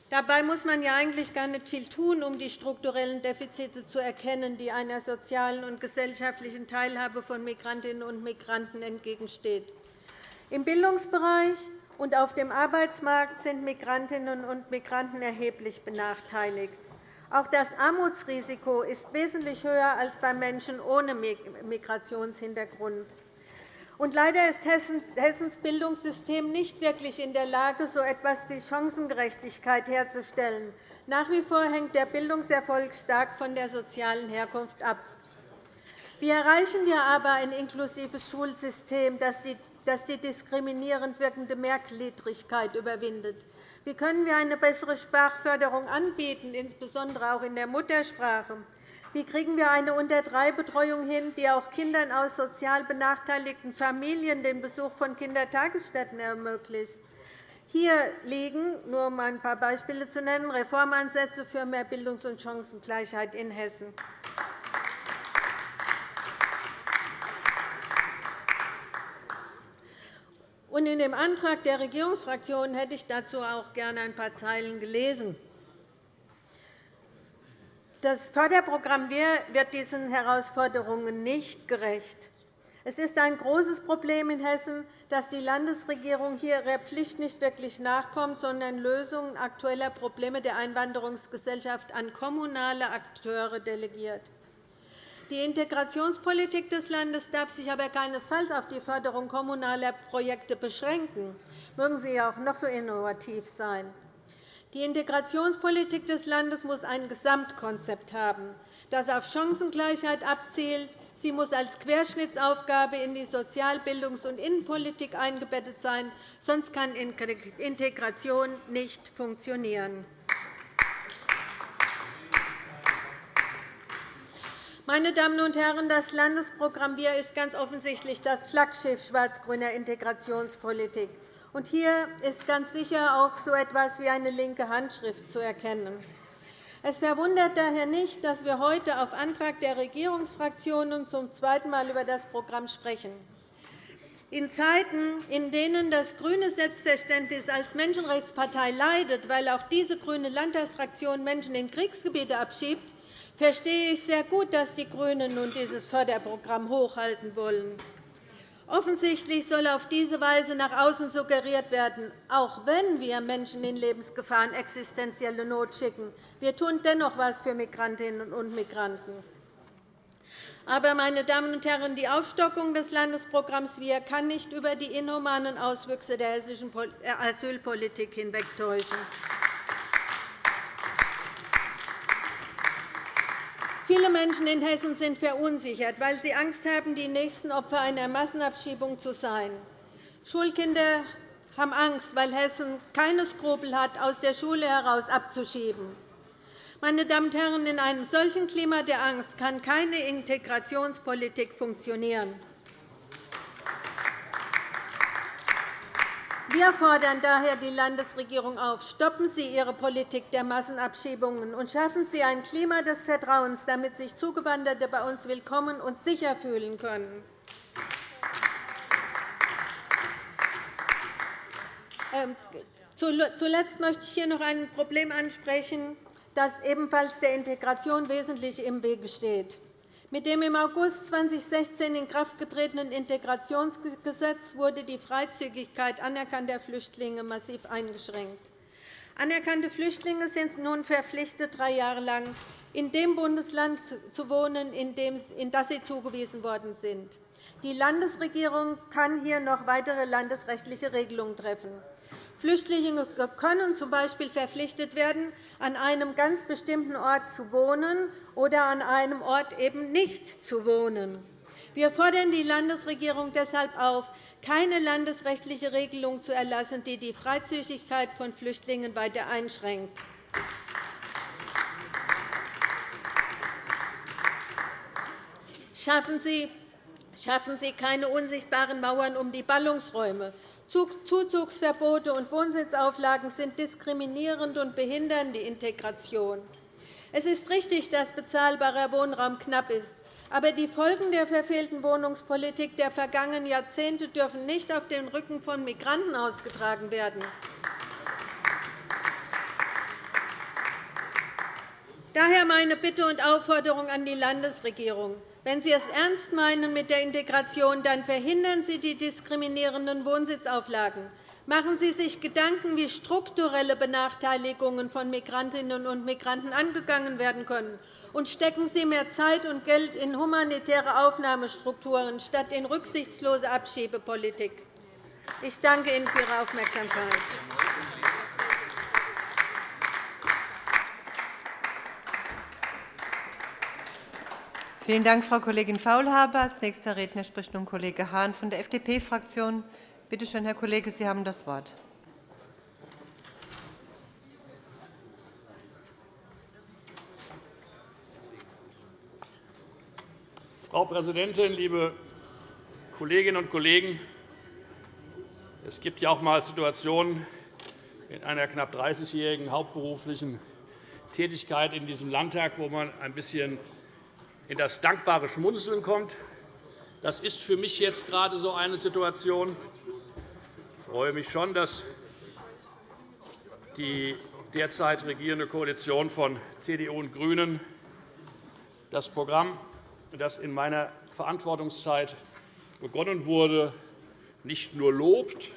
S5: Dabei muss man ja eigentlich gar nicht viel tun, um die strukturellen Defizite zu erkennen, die einer sozialen und gesellschaftlichen Teilhabe von Migrantinnen und Migranten entgegenstehen. Im Bildungsbereich und auf dem Arbeitsmarkt sind Migrantinnen und Migranten erheblich benachteiligt. Auch das Armutsrisiko ist wesentlich höher als bei Menschen ohne Migrationshintergrund. Und leider ist Hessens Bildungssystem nicht wirklich in der Lage, so etwas wie Chancengerechtigkeit herzustellen. Nach wie vor hängt der Bildungserfolg stark von der sozialen Herkunft ab. Wie erreichen wir aber ein inklusives Schulsystem, das die diskriminierend wirkende Mehrgliedrigkeit überwindet? Wie können wir eine bessere Sprachförderung anbieten, insbesondere auch in der Muttersprache? Wie kriegen wir eine Unter-3-Betreuung hin, die auch Kindern aus sozial benachteiligten Familien den Besuch von Kindertagesstätten ermöglicht? Hier liegen, nur um ein paar Beispiele zu nennen, Reformansätze für mehr Bildungs- und Chancengleichheit in Hessen. In dem Antrag der Regierungsfraktionen hätte ich dazu auch gerne ein paar Zeilen gelesen. Das Förderprogramm wird diesen Herausforderungen nicht gerecht. Es ist ein großes Problem in Hessen, dass die Landesregierung hier ihrer Pflicht nicht wirklich nachkommt, sondern Lösungen aktueller Probleme der Einwanderungsgesellschaft an kommunale Akteure delegiert. Die Integrationspolitik des Landes darf sich aber keinesfalls auf die Förderung kommunaler Projekte beschränken, mögen sie auch noch so innovativ sein. Die Integrationspolitik des Landes muss ein Gesamtkonzept haben, das auf Chancengleichheit abzielt. Sie muss als Querschnittsaufgabe in die Sozial-, Bildungs- und Innenpolitik eingebettet sein, sonst kann Integration nicht funktionieren. Meine Damen und Herren, das Landesprogramm Wir ist ganz offensichtlich das Flaggschiff schwarz-grüner Integrationspolitik. Und hier ist ganz sicher auch so etwas wie eine linke Handschrift zu erkennen. Es verwundert daher nicht, dass wir heute auf Antrag der Regierungsfraktionen zum zweiten Mal über das Programm sprechen. In Zeiten, in denen das grüne Selbstverständnis als Menschenrechtspartei leidet, weil auch diese grüne Landtagsfraktion Menschen in Kriegsgebiete abschiebt, verstehe ich sehr gut, dass die GRÜNEN nun dieses Förderprogramm hochhalten wollen. Offensichtlich soll auf diese Weise nach außen suggeriert werden, auch wenn wir Menschen in Lebensgefahr und existenzielle Not schicken, wir tun dennoch etwas für Migrantinnen und Migranten. Aber, meine Damen und Herren, die Aufstockung des Landesprogramms WIR kann nicht über die inhumanen Auswüchse der hessischen Asylpolitik hinwegtäuschen. Viele Menschen in Hessen sind verunsichert, weil sie Angst haben, die nächsten Opfer einer Massenabschiebung zu sein. Schulkinder haben Angst, weil Hessen keine Skrupel hat, aus der Schule heraus abzuschieben. Meine Damen und Herren, in einem solchen Klima der Angst kann keine Integrationspolitik funktionieren. Wir fordern daher die Landesregierung auf, stoppen Sie Ihre Politik der Massenabschiebungen und schaffen Sie ein Klima des Vertrauens, damit sich Zugewanderte bei uns willkommen und sicher fühlen können. Ähm, zuletzt möchte ich hier noch ein Problem ansprechen, das ebenfalls der Integration wesentlich im Wege steht. Mit dem im August 2016 in Kraft getretenen Integrationsgesetz wurde die Freizügigkeit anerkannter Flüchtlinge massiv eingeschränkt. Anerkannte Flüchtlinge sind nun verpflichtet, drei Jahre lang in dem Bundesland zu wohnen, in das sie zugewiesen worden sind. Die Landesregierung kann hier noch weitere landesrechtliche Regelungen treffen. Flüchtlinge können z.B. verpflichtet werden, an einem ganz bestimmten Ort zu wohnen oder an einem Ort eben nicht zu wohnen. Wir fordern die Landesregierung deshalb auf, keine landesrechtliche Regelung zu erlassen, die die Freizügigkeit von Flüchtlingen weiter einschränkt. Schaffen Sie Schaffen Sie keine unsichtbaren Mauern um die Ballungsräume. Zuzugsverbote und Wohnsitzauflagen sind diskriminierend und behindern die Integration. Es ist richtig, dass bezahlbarer Wohnraum knapp ist. Aber die Folgen der verfehlten Wohnungspolitik der vergangenen Jahrzehnte dürfen nicht auf den Rücken von Migranten ausgetragen werden. Daher meine Bitte und Aufforderung an die Landesregierung. Wenn Sie es ernst meinen mit der Integration, dann verhindern Sie die diskriminierenden Wohnsitzauflagen. Machen Sie sich Gedanken, wie strukturelle Benachteiligungen von Migrantinnen und Migranten angegangen werden können, und stecken Sie mehr Zeit und Geld in humanitäre Aufnahmestrukturen statt in rücksichtslose Abschiebepolitik. Ich danke Ihnen für Ihre Aufmerksamkeit.
S1: Vielen Dank, Frau Kollegin Faulhaber. Als nächster Redner spricht nun Kollege Hahn von der FDP-Fraktion. Bitte schön, Herr Kollege, Sie haben das Wort.
S6: Frau Präsidentin, liebe Kolleginnen und Kollegen! Es gibt ja auch einmal Situationen in einer knapp 30-jährigen hauptberuflichen Tätigkeit in diesem Landtag, wo man ein bisschen in das dankbare Schmunzeln kommt. Das ist für mich jetzt gerade so eine Situation. Ich freue mich schon, dass die derzeit regierende Koalition von CDU und GRÜNEN das Programm, das in meiner Verantwortungszeit begonnen wurde, nicht nur lobt,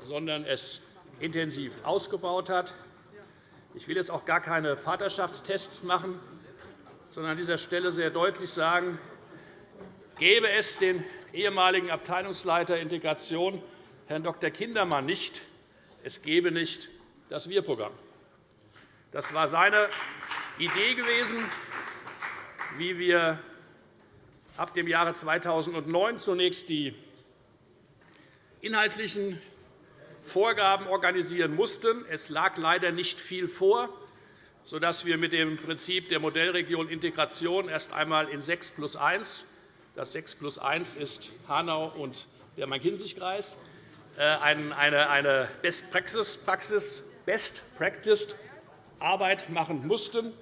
S6: sondern es intensiv ausgebaut hat. Ich will jetzt auch gar keine Vaterschaftstests machen, sondern an dieser Stelle sehr deutlich sagen, gäbe es den ehemaligen Abteilungsleiter Integration, Herrn Dr. Kindermann, nicht, es gäbe nicht das Wir-Programm. Das war seine Idee gewesen, wie wir ab dem Jahre 2009 zunächst die inhaltlichen Vorgaben organisieren mussten. Es lag leider nicht viel vor, sodass wir mit dem Prinzip der Modellregion Integration erst einmal in 6 plus 1 das 6 plus 1 ist Hanau und der Main-Kinzig-Kreis äh, eine Best Practice Best Practice Arbeit machen mussten,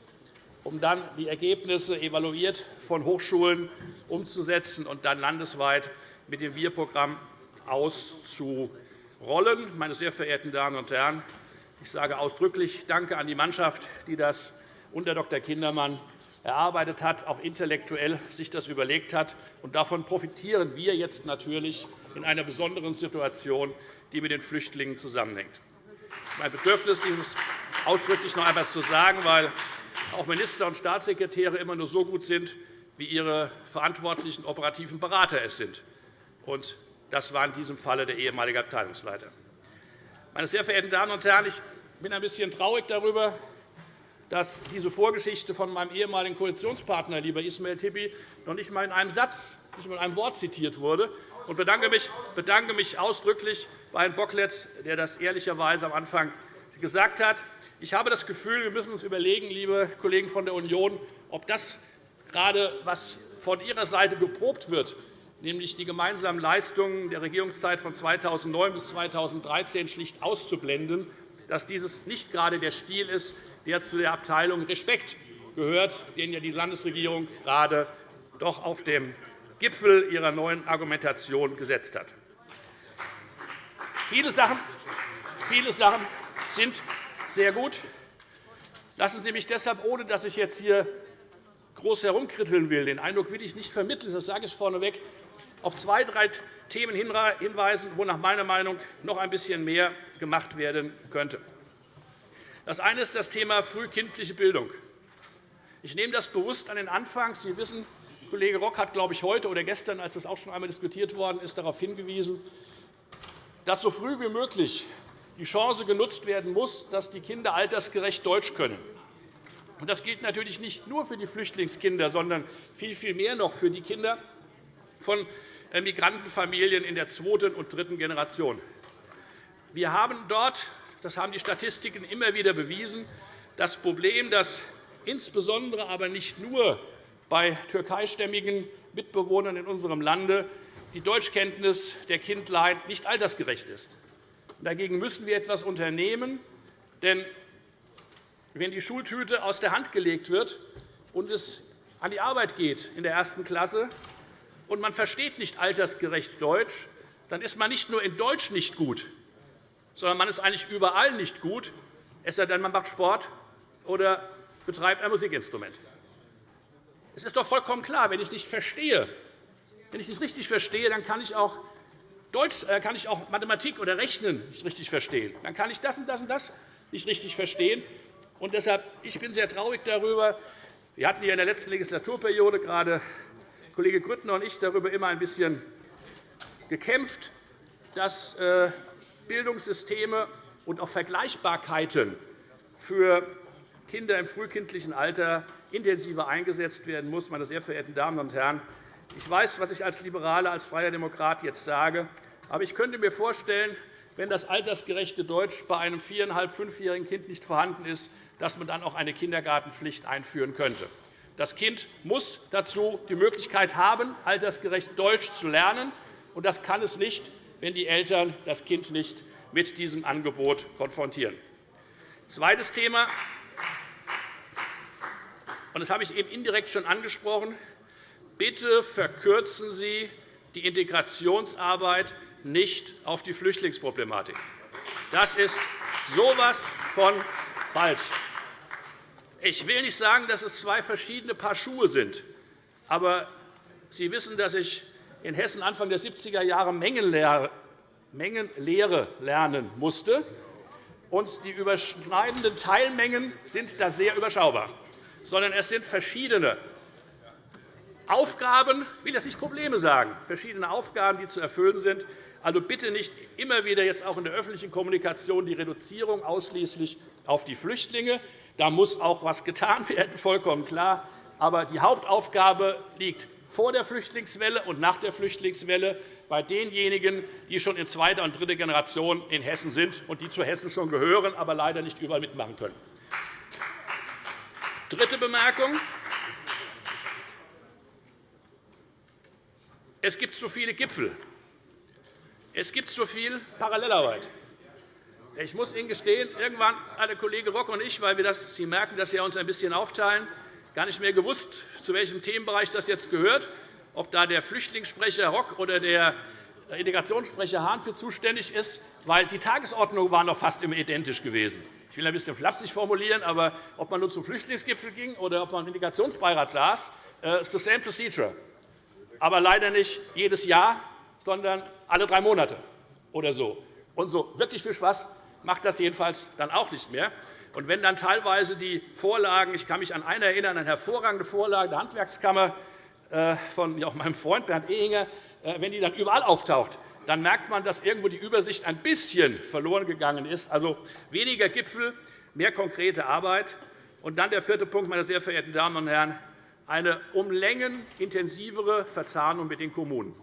S6: um dann die Ergebnisse evaluiert von Hochschulen umzusetzen und dann landesweit mit dem Wir-Programm auszurollen. Meine sehr verehrten Damen und Herren, ich sage ausdrücklich Danke an die Mannschaft, die das unter Dr. Kindermann erarbeitet hat, auch intellektuell sich das überlegt hat. Und davon profitieren wir jetzt natürlich in einer besonderen Situation, die mit den Flüchtlingen zusammenhängt mein Bedürfnis, dieses ausdrücklich noch einmal zu sagen, weil auch Minister und Staatssekretäre immer nur so gut sind, wie ihre verantwortlichen operativen Berater es sind. Und das war in diesem Falle der ehemalige Abteilungsleiter. Meine sehr verehrten Damen und Herren, ich bin ein bisschen traurig darüber, dass diese Vorgeschichte von meinem ehemaligen Koalitionspartner, lieber Ismail Tipi, noch nicht einmal in einem Satz, nicht einmal in einem Wort zitiert wurde und bedanke mich ausdrücklich bei Herrn Bocklet, der das ehrlicherweise am Anfang gesagt hat. Ich habe das Gefühl, wir müssen uns überlegen, liebe Kollegen von der Union, ob das gerade, was von Ihrer Seite geprobt wird, nämlich die gemeinsamen Leistungen der Regierungszeit von 2009 bis 2013 schlicht auszublenden, dass dieses nicht gerade der Stil ist, der zu der Abteilung Respekt gehört, den ja die Landesregierung gerade doch auf dem Gipfel ihrer neuen Argumentation gesetzt hat. Viele Sachen, viele Sachen sind sehr gut. Lassen Sie mich deshalb, ohne dass ich jetzt hier groß herumkritteln will, den Eindruck will ich nicht vermitteln, das sage ich vorneweg, auf zwei, drei Themen hinweisen, wo nach meiner Meinung noch ein bisschen mehr gemacht werden könnte. Das eine ist das Thema frühkindliche Bildung. Ich nehme das bewusst an den Anfang. Sie wissen, Kollege Rock hat, glaube ich, heute oder gestern, als das auch schon einmal diskutiert worden ist, darauf hingewiesen, dass so früh wie möglich die Chance genutzt werden muss, dass die Kinder altersgerecht Deutsch können. Das gilt natürlich nicht nur für die Flüchtlingskinder, sondern viel, viel mehr noch für die Kinder von Migrantenfamilien in der zweiten und dritten Generation. Wir haben dort, das haben die Statistiken immer wieder bewiesen, das Problem, dass insbesondere aber nicht nur bei türkeistämmigen Mitbewohnern in unserem Lande die Deutschkenntnis der Kindlein nicht altersgerecht ist. Dagegen müssen wir etwas unternehmen. Denn wenn die Schultüte aus der Hand gelegt wird und es an die Arbeit geht in der ersten Klasse und man versteht nicht altersgerecht Deutsch, dann ist man nicht nur in Deutsch nicht gut, sondern man ist eigentlich überall nicht gut, es sei denn, man macht Sport oder betreibt ein Musikinstrument. Es ist doch vollkommen klar, wenn ich nicht verstehe, wenn ich nicht richtig verstehe, dann kann ich auch Deutsch, äh, kann ich auch Mathematik oder Rechnen nicht richtig verstehen. Dann kann ich das und das und das nicht richtig verstehen. Und deshalb ich bin sehr traurig darüber. Wir hatten hier in der letzten Legislaturperiode gerade Kollege Grüttner und ich darüber immer ein bisschen gekämpft, dass äh, Bildungssysteme und auch Vergleichbarkeiten für Kinder im frühkindlichen Alter intensiver eingesetzt werden muss. Meine sehr verehrten Damen und Herren, ich weiß, was ich als Liberaler, als freier Demokrat jetzt sage. Aber ich könnte mir vorstellen, wenn das altersgerechte Deutsch bei einem viereinhalb-, fünfjährigen Kind nicht vorhanden ist, dass man dann auch eine Kindergartenpflicht einführen könnte. Das Kind muss dazu die Möglichkeit haben, altersgerecht Deutsch zu lernen. Und das kann es nicht, wenn die Eltern das Kind nicht mit diesem Angebot konfrontieren. Zweites Thema, und das habe ich eben indirekt schon angesprochen. Bitte verkürzen Sie die Integrationsarbeit nicht auf die Flüchtlingsproblematik. Das ist so etwas von falsch. Ich will nicht sagen, dass es zwei verschiedene Paar Schuhe sind. Aber Sie wissen, dass ich in Hessen Anfang der 70er Jahre Mengenlehre lernen musste. Und die überschneidenden Teilmengen sind da sehr überschaubar. Sondern es sind verschiedene Aufgaben, ich will jetzt nicht Probleme sagen, verschiedene Aufgaben, die zu erfüllen sind. Also bitte nicht immer wieder jetzt auch in der öffentlichen Kommunikation die Reduzierung ausschließlich auf die Flüchtlinge. Da muss auch etwas getan werden, vollkommen klar. Aber die Hauptaufgabe liegt vor der Flüchtlingswelle und nach der Flüchtlingswelle bei denjenigen, die schon in zweiter und dritter Generation in Hessen sind und die zu Hessen schon gehören, aber leider nicht überall mitmachen können. Dritte Bemerkung. Es gibt zu viele Gipfel. Es gibt zu viel Parallelarbeit. Ich muss Ihnen gestehen, irgendwann hat der Kollege Rock und ich, weil wir das, Sie merken, dass wir uns ein bisschen aufteilen, gar nicht mehr gewusst, zu welchem Themenbereich das jetzt gehört, ob da der Flüchtlingssprecher Rock oder der Integrationssprecher Hahn für zuständig ist, weil die Tagesordnung war noch fast immer identisch gewesen. Ich will ein bisschen flapsig formulieren, aber ob man nun zum Flüchtlingsgipfel ging oder ob man im Integrationsbeirat saß, äh, ist the same procedure. Aber leider nicht jedes Jahr, sondern alle drei Monate oder so. Und so wirklich viel Spaß macht das jedenfalls dann auch nicht mehr. Und wenn dann teilweise die Vorlagen, ich kann mich an eine erinnern, eine hervorragende Vorlage der Handwerkskammer äh, von auch meinem Freund Bernd Ehinger, äh, wenn die dann überall auftaucht, dann merkt man, dass irgendwo die Übersicht ein bisschen verloren gegangen ist. Also weniger Gipfel, mehr konkrete Arbeit. Und dann der vierte Punkt, meine sehr verehrten Damen und Herren, eine um Längen intensivere Verzahnung mit den Kommunen.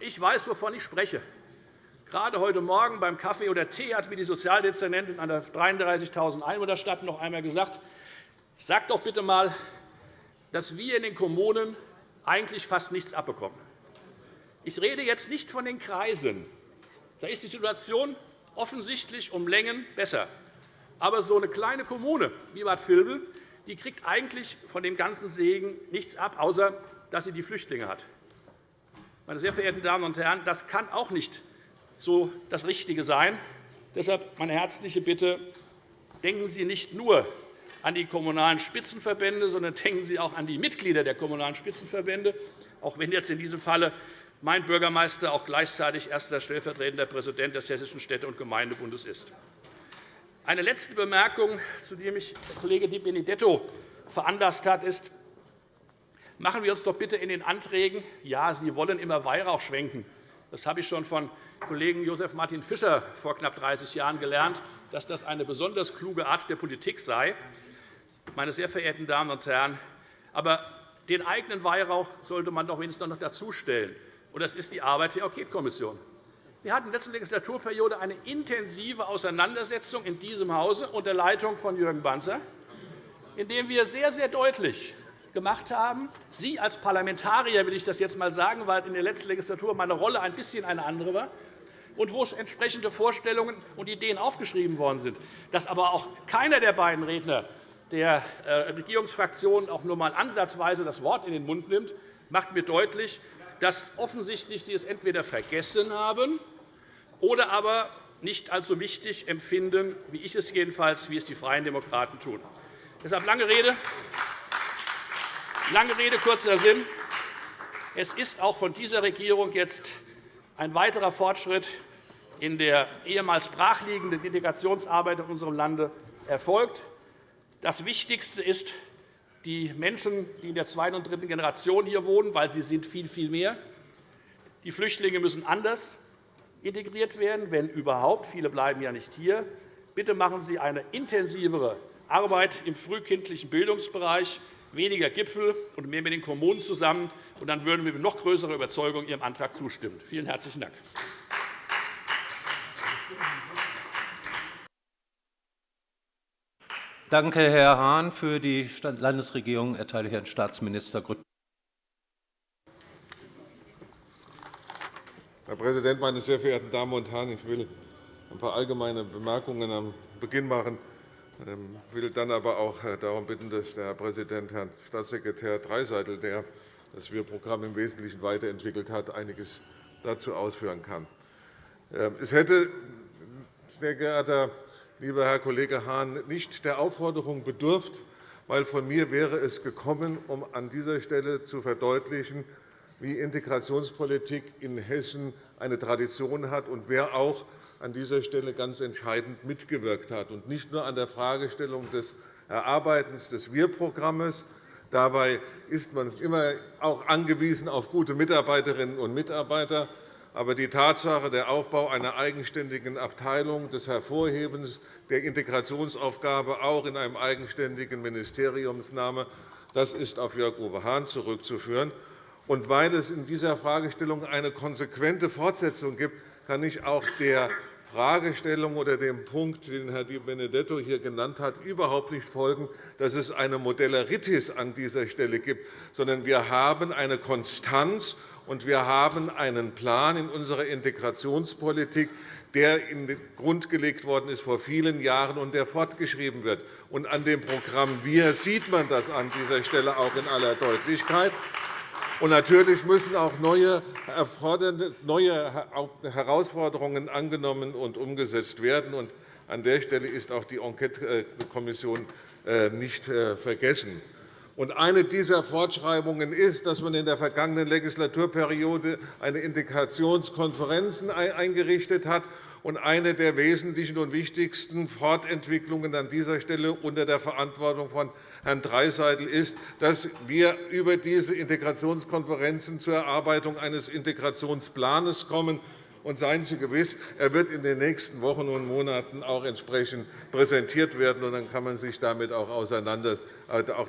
S6: Ich weiß, wovon ich spreche. Gerade heute Morgen beim Kaffee oder Tee hat mir die Sozialdezernentin einer 33.000 Einwohnerstadt noch einmal gesagt, sag doch bitte einmal, dass wir in den Kommunen eigentlich fast nichts abbekommen. Ich rede jetzt nicht von den Kreisen. Da ist die Situation offensichtlich um Längen besser. Aber so eine kleine Kommune wie Bad Vilbel die kriegt eigentlich von dem ganzen Segen nichts ab, außer dass sie die Flüchtlinge hat. Meine sehr verehrten Damen und Herren, das kann auch nicht so das Richtige sein. Deshalb meine herzliche Bitte, denken Sie nicht nur an die Kommunalen Spitzenverbände, sondern denken Sie auch an die Mitglieder der Kommunalen Spitzenverbände, auch wenn jetzt in diesem Falle mein Bürgermeister auch gleichzeitig erster stellvertretender Präsident des Hessischen Städte- und Gemeindebundes ist. Eine letzte Bemerkung, zu der mich der Kollege Di Benedetto veranlasst hat, ist, machen wir uns doch bitte in den Anträgen, ja, Sie wollen immer Weihrauch schwenken. Das habe ich schon von Kollegen Josef Martin Fischer vor knapp 30 Jahren gelernt, dass das eine besonders kluge Art der Politik sei. Meine sehr verehrten Damen und Herren, aber den eigenen Weihrauch sollte man doch wenigstens noch dazustellen. das ist die Arbeit der Enquetekommission. Wir hatten in der letzten Legislaturperiode eine intensive Auseinandersetzung in diesem Hause unter Leitung von Jürgen Banzer, in der wir sehr, sehr deutlich gemacht haben. Sie als Parlamentarier will ich das jetzt einmal sagen, weil in der letzten Legislatur meine Rolle ein bisschen eine andere war und wo entsprechende Vorstellungen und Ideen aufgeschrieben worden sind, dass aber auch keiner der beiden Redner der äh, Regierungsfraktionen auch nur einmal ansatzweise das Wort in den Mund nimmt, macht mir deutlich, dass offensichtlich Sie es entweder vergessen haben oder aber nicht als so wichtig empfinden, wie ich es jedenfalls, wie es die Freien Demokraten tun. Deshalb lange Rede, Lange Rede, kurzer Sinn. Es ist auch von dieser Regierung jetzt ein weiterer Fortschritt in der ehemals brachliegenden Integrationsarbeit in unserem Lande erfolgt. Das Wichtigste ist, die Menschen, die in der zweiten und dritten Generation hier wohnen, weil sie sind viel, viel mehr. Die Flüchtlinge müssen anders integriert werden, wenn überhaupt. Viele bleiben ja nicht hier. Bitte machen Sie eine intensivere Arbeit im frühkindlichen Bildungsbereich weniger Gipfel und mehr mit den Kommunen zusammen. Und dann würden wir mit noch größerer Überzeugung Ihrem Antrag zustimmen. Vielen herzlichen Dank.
S7: Danke, Herr Hahn. Für die Landesregierung erteile ich Herrn Staatsminister Grüttner.
S8: Herr Präsident, meine sehr verehrten Damen und Herren! Ich will ein paar allgemeine Bemerkungen am Beginn machen. Ich ähm, will dann aber auch äh, darum bitten, dass der Herr Präsident, Herr Staatssekretär Dreiseitel, der das Wir-Programm im Wesentlichen weiterentwickelt hat, einiges dazu ausführen kann. Ähm, es hätte, sehr geehrter lieber Herr Kollege Hahn, nicht der Aufforderung bedurft, weil von mir wäre es gekommen, um an dieser Stelle zu verdeutlichen, wie Integrationspolitik in Hessen eine Tradition hat und wer auch an dieser Stelle ganz entscheidend mitgewirkt hat, und nicht nur an der Fragestellung des Erarbeitens des Wir-Programms. Dabei ist man immer auch angewiesen auf gute Mitarbeiterinnen und Mitarbeiter. Aber die Tatsache, der Aufbau einer eigenständigen Abteilung, des Hervorhebens der Integrationsaufgabe auch in einem eigenständigen Ministeriumsname, das ist auf Jörg-Uwe Hahn zurückzuführen. Und weil es in dieser Fragestellung eine konsequente Fortsetzung gibt, kann ich auch der Fragestellung oder dem Punkt, den Herr Di Benedetto hier genannt hat, überhaupt nicht folgen, dass es eine Modelleritis an dieser Stelle gibt, sondern wir haben eine Konstanz und wir haben einen Plan in unserer Integrationspolitik, der in den Grund gelegt worden ist vor vielen Jahren und der fortgeschrieben wird. Und an dem Programm Wir sieht man das an dieser Stelle auch in aller Deutlichkeit. Und natürlich müssen auch neue, Herausforderungen angenommen und umgesetzt werden. Und an der Stelle ist auch die Enquetekommission äh, nicht äh, vergessen. Eine dieser Fortschreibungen ist, dass man in der vergangenen Legislaturperiode eine Integrationskonferenz eingerichtet hat. Und eine der wesentlichen und wichtigsten Fortentwicklungen an dieser Stelle unter der Verantwortung von Herrn Dreiseitel ist, dass wir über diese Integrationskonferenzen zur Erarbeitung eines Integrationsplans kommen. Und seien Sie gewiss, er wird in den nächsten Wochen und Monaten auch entsprechend präsentiert werden. Und dann kann man sich damit auch,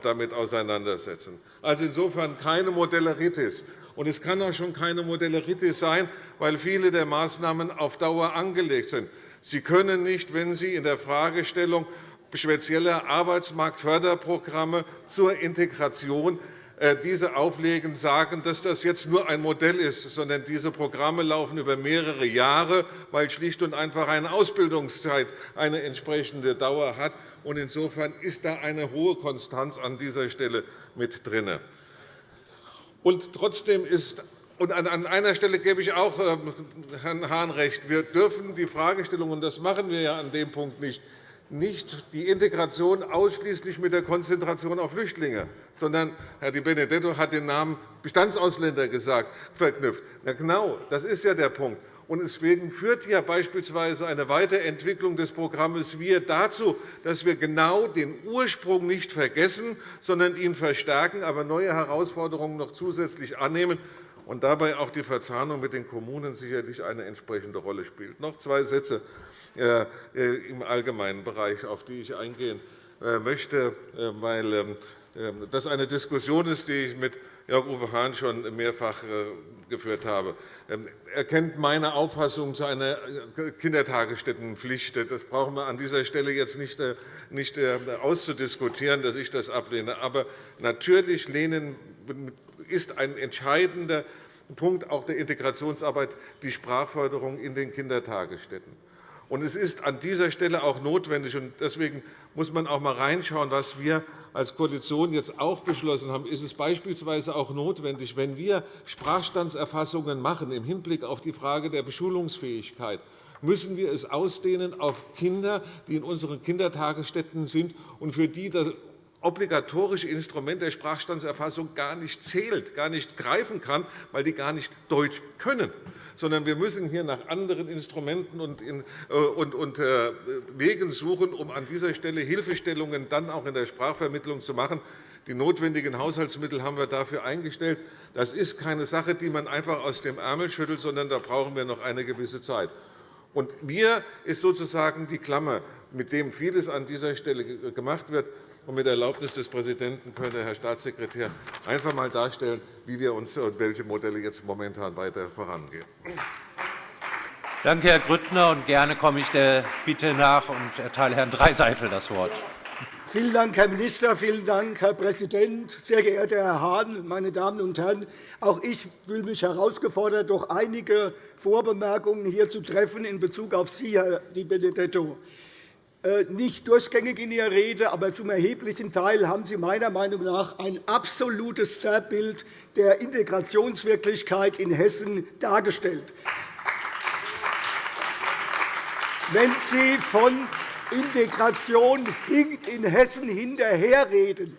S8: damit auseinandersetzen. Also insofern keine Modelleritis. Und es kann auch schon keine Modelleritis sein, weil viele der Maßnahmen auf Dauer angelegt sind. Sie können nicht, wenn Sie in der Fragestellung spezielle Arbeitsmarktförderprogramme zur Integration äh, diese auflegen, sagen, dass das jetzt nur ein Modell ist, sondern diese Programme laufen über mehrere Jahre, weil schlicht und einfach eine Ausbildungszeit eine entsprechende Dauer hat. Insofern ist da eine hohe Konstanz an dieser Stelle mit drin. Und trotzdem ist und an einer Stelle gebe ich auch äh, Herrn Hahn recht. Wir dürfen die Fragestellung, und das machen wir ja an dem Punkt nicht, nicht die Integration ausschließlich mit der Konzentration auf Flüchtlinge, sondern Herr Di Benedetto hat den Namen Bestandsausländer gesagt, verknüpft. Na genau, das ist ja der Punkt. Deswegen führt ja beispielsweise eine Weiterentwicklung des Programms Wir dazu, dass wir genau den Ursprung nicht vergessen, sondern ihn verstärken, aber neue Herausforderungen noch zusätzlich annehmen und dabei auch die Verzahnung mit den Kommunen sicherlich eine entsprechende Rolle spielt. Noch zwei Sätze äh, im allgemeinen Bereich, auf die ich eingehen äh, möchte, äh, weil ähm, das eine Diskussion ist, die ich mit Jörg-Uwe Hahn schon mehrfach geführt habe. Ähm, er meine Auffassung zu einer Kindertagesstättenpflicht. Das brauchen wir an dieser Stelle jetzt nicht auszudiskutieren, dass ich das ablehne. Aber natürlich ist ein entscheidender Punkt auch der Integrationsarbeit die Sprachförderung in den Kindertagesstätten. Es ist an dieser Stelle auch notwendig, und deswegen muss man auch einmal reinschauen, was wir als Koalition jetzt auch beschlossen haben. Ist es beispielsweise auch notwendig, wenn wir Sprachstandserfassungen machen im Hinblick auf die Frage der Beschulungsfähigkeit, müssen wir es ausdehnen auf Kinder, die in unseren Kindertagesstätten sind und für die obligatorische Instrument der Sprachstandserfassung gar nicht zählt, gar nicht greifen kann, weil die gar nicht Deutsch können. Sondern wir müssen hier nach anderen Instrumenten und, äh, äh, Wegen suchen, um an dieser Stelle Hilfestellungen dann auch in der Sprachvermittlung zu machen. Die notwendigen Haushaltsmittel haben wir dafür eingestellt. Das ist keine Sache, die man einfach aus dem Ärmel schüttelt, sondern da brauchen wir noch eine gewisse Zeit. Und wir ist sozusagen die Klammer, mit dem vieles an dieser Stelle gemacht wird. Und mit Erlaubnis des Präsidenten könnte Herr Staatssekretär einfach einmal darstellen, wie wir uns und welche Modelle jetzt momentan weiter vorangehen.
S7: Danke, Herr Grüttner. Und gerne komme ich der Bitte nach und erteile Herrn Dreiseitel das Wort.
S9: Vielen Dank, Herr Minister. Vielen Dank, Herr Präsident. Sehr geehrter Herr Hahn, meine Damen und Herren! Auch ich fühle mich herausgefordert, doch einige Vorbemerkungen hier zu treffen in Bezug auf Sie, Herr Di Benedetto. Äh, nicht durchgängig in Ihrer Rede, aber zum erheblichen Teil haben Sie meiner Meinung nach ein absolutes Zerrbild der Integrationswirklichkeit in Hessen dargestellt. Wenn Sie von Integration hinkt in Hessen hinterherreden,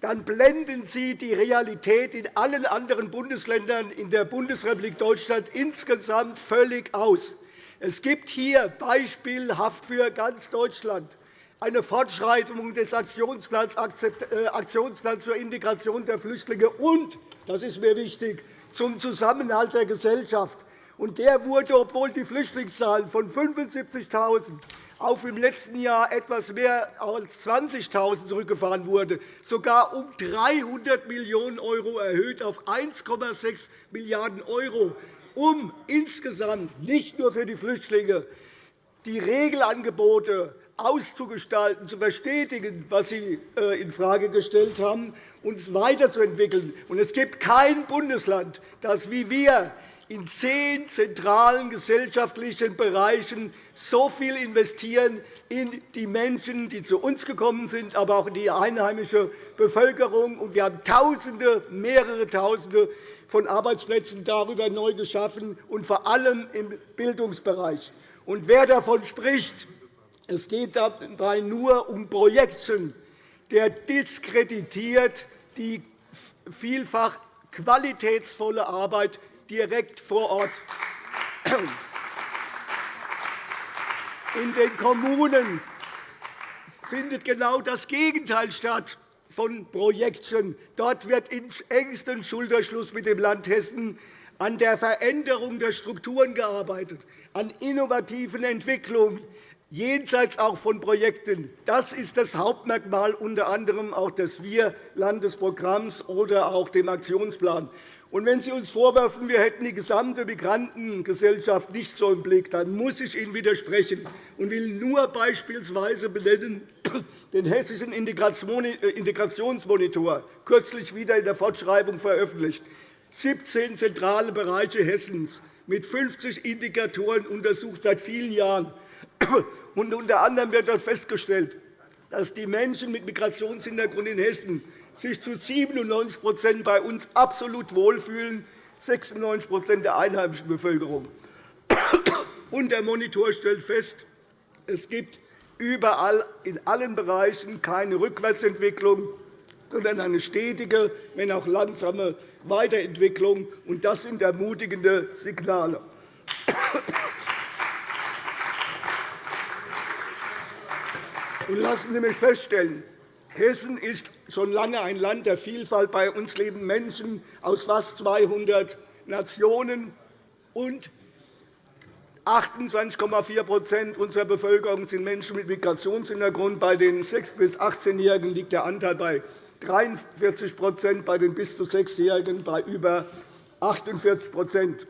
S9: dann blenden Sie die Realität in allen anderen Bundesländern in der Bundesrepublik Deutschland insgesamt völlig aus. Es gibt hier beispielhaft für ganz Deutschland eine Fortschreitung des Aktionsplans äh, zur Integration der Flüchtlinge und, das ist mir wichtig, zum Zusammenhalt der Gesellschaft. Und der wurde, obwohl die Flüchtlingszahlen von 75.000 auf im letzten Jahr etwas mehr als 20.000 zurückgefahren wurde, sogar um 300 Millionen € erhöht auf 1,6 Milliarden € um insgesamt nicht nur für die Flüchtlinge die Regelangebote auszugestalten, zu verstetigen, was Sie äh, infrage gestellt haben, uns weiterzuentwickeln. Es gibt kein Bundesland, das wie wir in zehn zentralen gesellschaftlichen Bereichen so viel investieren in die Menschen, die zu uns gekommen sind, aber auch in die einheimische Bevölkerung. Wir haben Tausende, mehrere Tausende von Arbeitsplätzen darüber neu geschaffen, und vor allem im Bildungsbereich. Wer davon spricht, es geht dabei nur um Projekte, der diskreditiert die vielfach qualitätsvolle Arbeit direkt vor Ort. In den Kommunen findet genau das Gegenteil statt von Projekten. Dort wird in engstem Schulterschluss mit dem Land Hessen an der Veränderung der Strukturen gearbeitet, an innovativen Entwicklungen, jenseits auch von Projekten. Das ist das Hauptmerkmal unter anderem auch des Wir-Landesprogramms oder auch dem Aktionsplan. Und wenn Sie uns vorwerfen, wir hätten die gesamte Migrantengesellschaft nicht so im Blick, dann muss ich Ihnen widersprechen und will nur beispielsweise benennen den Hessischen Integrationsmonitor, kürzlich wieder in der Fortschreibung veröffentlicht. 17 zentrale Bereiche Hessens mit 50 Indikatoren untersucht seit vielen Jahren. Und unter anderem wird dort festgestellt, dass die Menschen mit Migrationshintergrund in Hessen sich zu 97% bei uns absolut wohlfühlen, 96% der einheimischen Bevölkerung. Und der Monitor stellt fest, es gibt überall in allen Bereichen keine Rückwärtsentwicklung, sondern eine stetige, wenn auch langsame Weiterentwicklung. Das sind ermutigende Signale. Lassen Sie mich feststellen, Hessen ist schon lange ein Land der Vielfalt. Bei uns leben Menschen aus fast 200 Nationen, und 28,4% unserer Bevölkerung sind Menschen mit Migrationshintergrund. Bei den 6- bis 18-Jährigen liegt der Anteil bei 43% bei den bis zu 6-Jährigen bei über 48%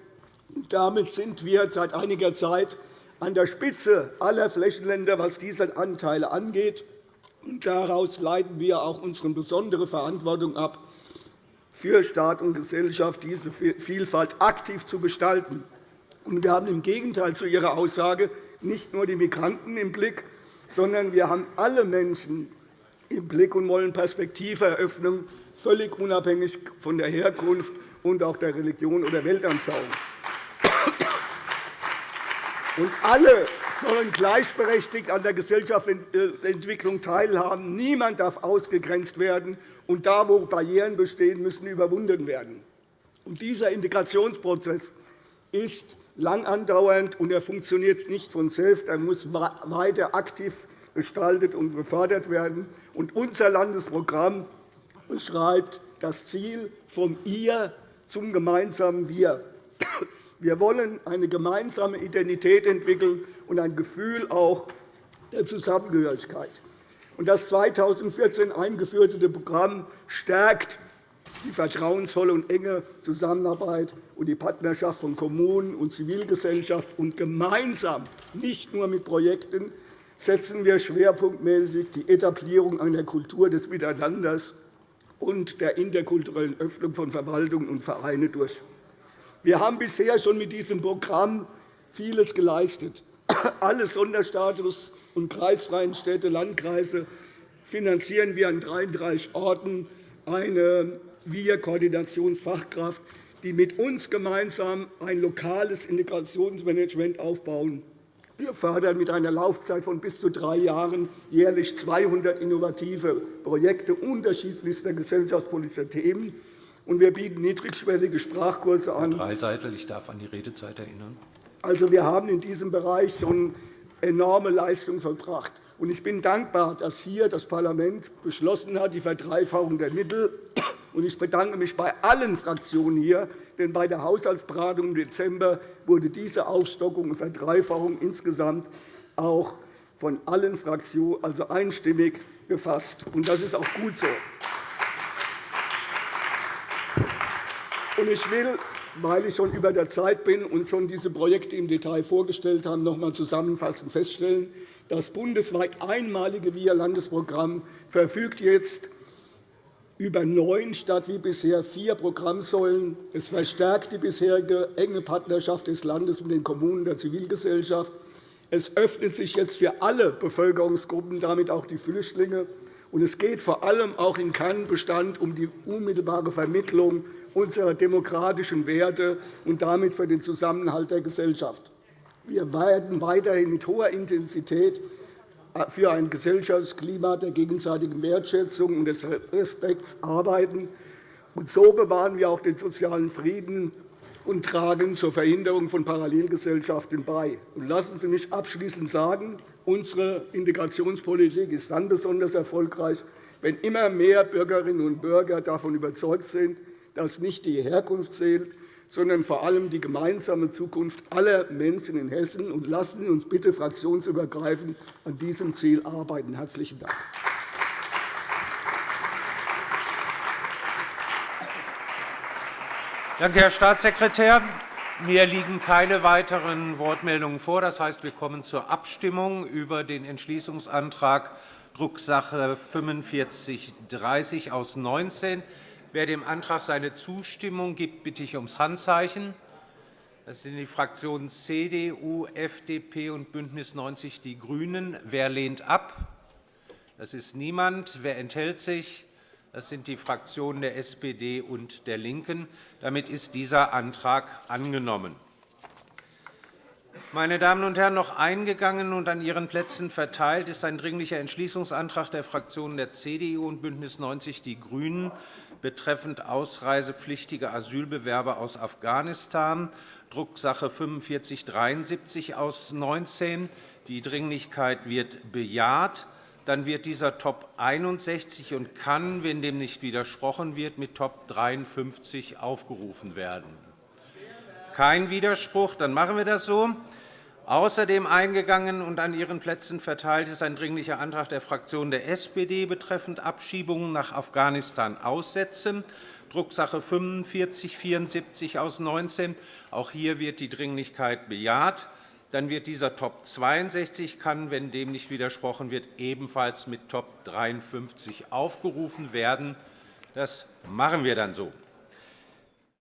S9: Damit sind wir seit einiger Zeit an der Spitze aller Flächenländer, was diese Anteile angeht. Daraus leiten wir auch unsere besondere Verantwortung ab, für Staat und Gesellschaft diese Vielfalt aktiv zu gestalten. Wir haben im Gegenteil zu Ihrer Aussage nicht nur die Migranten im Blick, sondern wir haben alle Menschen im Blick und wollen Perspektive eröffnen, völlig unabhängig von der Herkunft und auch der Religion oder Weltanschauung. Und alle sollen gleichberechtigt an der Gesellschaftsentwicklung teilhaben. Niemand darf ausgegrenzt werden. Und da, wo Barrieren bestehen, müssen überwunden werden. Und dieser Integrationsprozess ist lang andauernd, und er funktioniert nicht von selbst. Er muss weiter aktiv gestaltet und gefördert werden. Und unser Landesprogramm beschreibt das Ziel vom Ihr zum gemeinsamen Wir. Wir wollen eine gemeinsame Identität entwickeln und ein Gefühl auch der Zusammengehörigkeit. Das 2014 eingeführte Programm stärkt die vertrauensvolle und enge Zusammenarbeit und die Partnerschaft von Kommunen und Zivilgesellschaft und gemeinsam, nicht nur mit Projekten, setzen wir schwerpunktmäßig die Etablierung einer Kultur des Miteinanders und der interkulturellen Öffnung von Verwaltungen und Vereinen durch. Wir haben bisher schon mit diesem Programm vieles geleistet. Alle Sonderstatus- und kreisfreien Städte, Landkreise finanzieren wir an 33 Orten eine Wir-Koordinationsfachkraft, die mit uns gemeinsam ein lokales Integrationsmanagement aufbauen. Wir fördern mit einer Laufzeit von bis zu drei Jahren jährlich 200 innovative Projekte unterschiedlichster gesellschaftspolitischer Themen. Und wir bieten niedrigschwellige Sprachkurse an.
S7: Herr Dreiseitel, ich darf an die Redezeit erinnern.
S9: Also, wir haben in diesem Bereich schon enorme Leistungen vollbracht. Ich bin dankbar, dass hier das Parlament beschlossen hat, die Verdreifachung der Mittel. Ich bedanke mich bei allen Fraktionen hier, denn bei der Haushaltsberatung im Dezember wurde diese Aufstockung und Verdreifachung insgesamt auch von allen Fraktionen also einstimmig gefasst. Das ist auch gut so. Ich will weil ich schon über der Zeit bin und schon diese Projekte im Detail vorgestellt habe, noch einmal zusammenfassend feststellen, das bundesweit einmalige VIA-Landesprogramm verfügt jetzt über neun statt wie bisher vier Programmsäulen. Es verstärkt die bisherige enge Partnerschaft des Landes mit den Kommunen der Zivilgesellschaft. Es öffnet sich jetzt für alle Bevölkerungsgruppen, damit auch die Flüchtlinge. Und es geht vor allem auch im Kernbestand um die unmittelbare Vermittlung unserer demokratischen Werte und damit für den Zusammenhalt der Gesellschaft. Wir werden weiterhin mit hoher Intensität für ein Gesellschaftsklima der gegenseitigen Wertschätzung und des Respekts arbeiten. Und so bewahren wir auch den sozialen Frieden und tragen zur Verhinderung von Parallelgesellschaften bei. lassen Sie mich abschließend sagen, unsere Integrationspolitik ist dann besonders erfolgreich, wenn immer mehr Bürgerinnen und Bürger davon überzeugt sind, dass nicht die Herkunft zählt, sondern vor allem die gemeinsame Zukunft aller Menschen in Hessen. Und lassen Sie uns bitte fraktionsübergreifend an diesem Ziel arbeiten. – Herzlichen Dank.
S7: Danke, Herr Staatssekretär. Mir liegen keine weiteren Wortmeldungen vor. Das heißt, wir kommen zur Abstimmung über den Entschließungsantrag Drucksache 45 30 aus 19. Wer dem Antrag seine Zustimmung gibt, bitte ich ums Handzeichen. Das sind die Fraktionen CDU, FDP und BÜNDNIS 90 die GRÜNEN. Wer lehnt ab? Das ist niemand. Wer enthält sich? Das sind die Fraktionen der SPD und der LINKEN. Damit ist dieser Antrag angenommen. Meine Damen und Herren, noch eingegangen und an Ihren Plätzen verteilt ist ein Dringlicher Entschließungsantrag der Fraktionen der CDU und BÜNDNIS 90 die GRÜNEN betreffend ausreisepflichtige Asylbewerber aus Afghanistan, Drucksache 19 /4573 aus 19. Die Dringlichkeit wird bejaht. Dann wird dieser Top 61 und kann, wenn dem nicht widersprochen wird, mit Top 53 aufgerufen werden. Kein Widerspruch. Dann machen wir das so. Außerdem eingegangen und an Ihren Plätzen verteilt ist ein Dringlicher Antrag der Fraktion der SPD betreffend Abschiebungen nach Afghanistan aussetzen, Drucksache 45 74 aus 19. Auch hier wird die Dringlichkeit bejaht. Dann wird dieser Top 62 kann, wenn dem nicht widersprochen wird, ebenfalls mit Top 53 aufgerufen werden. Das machen wir dann so.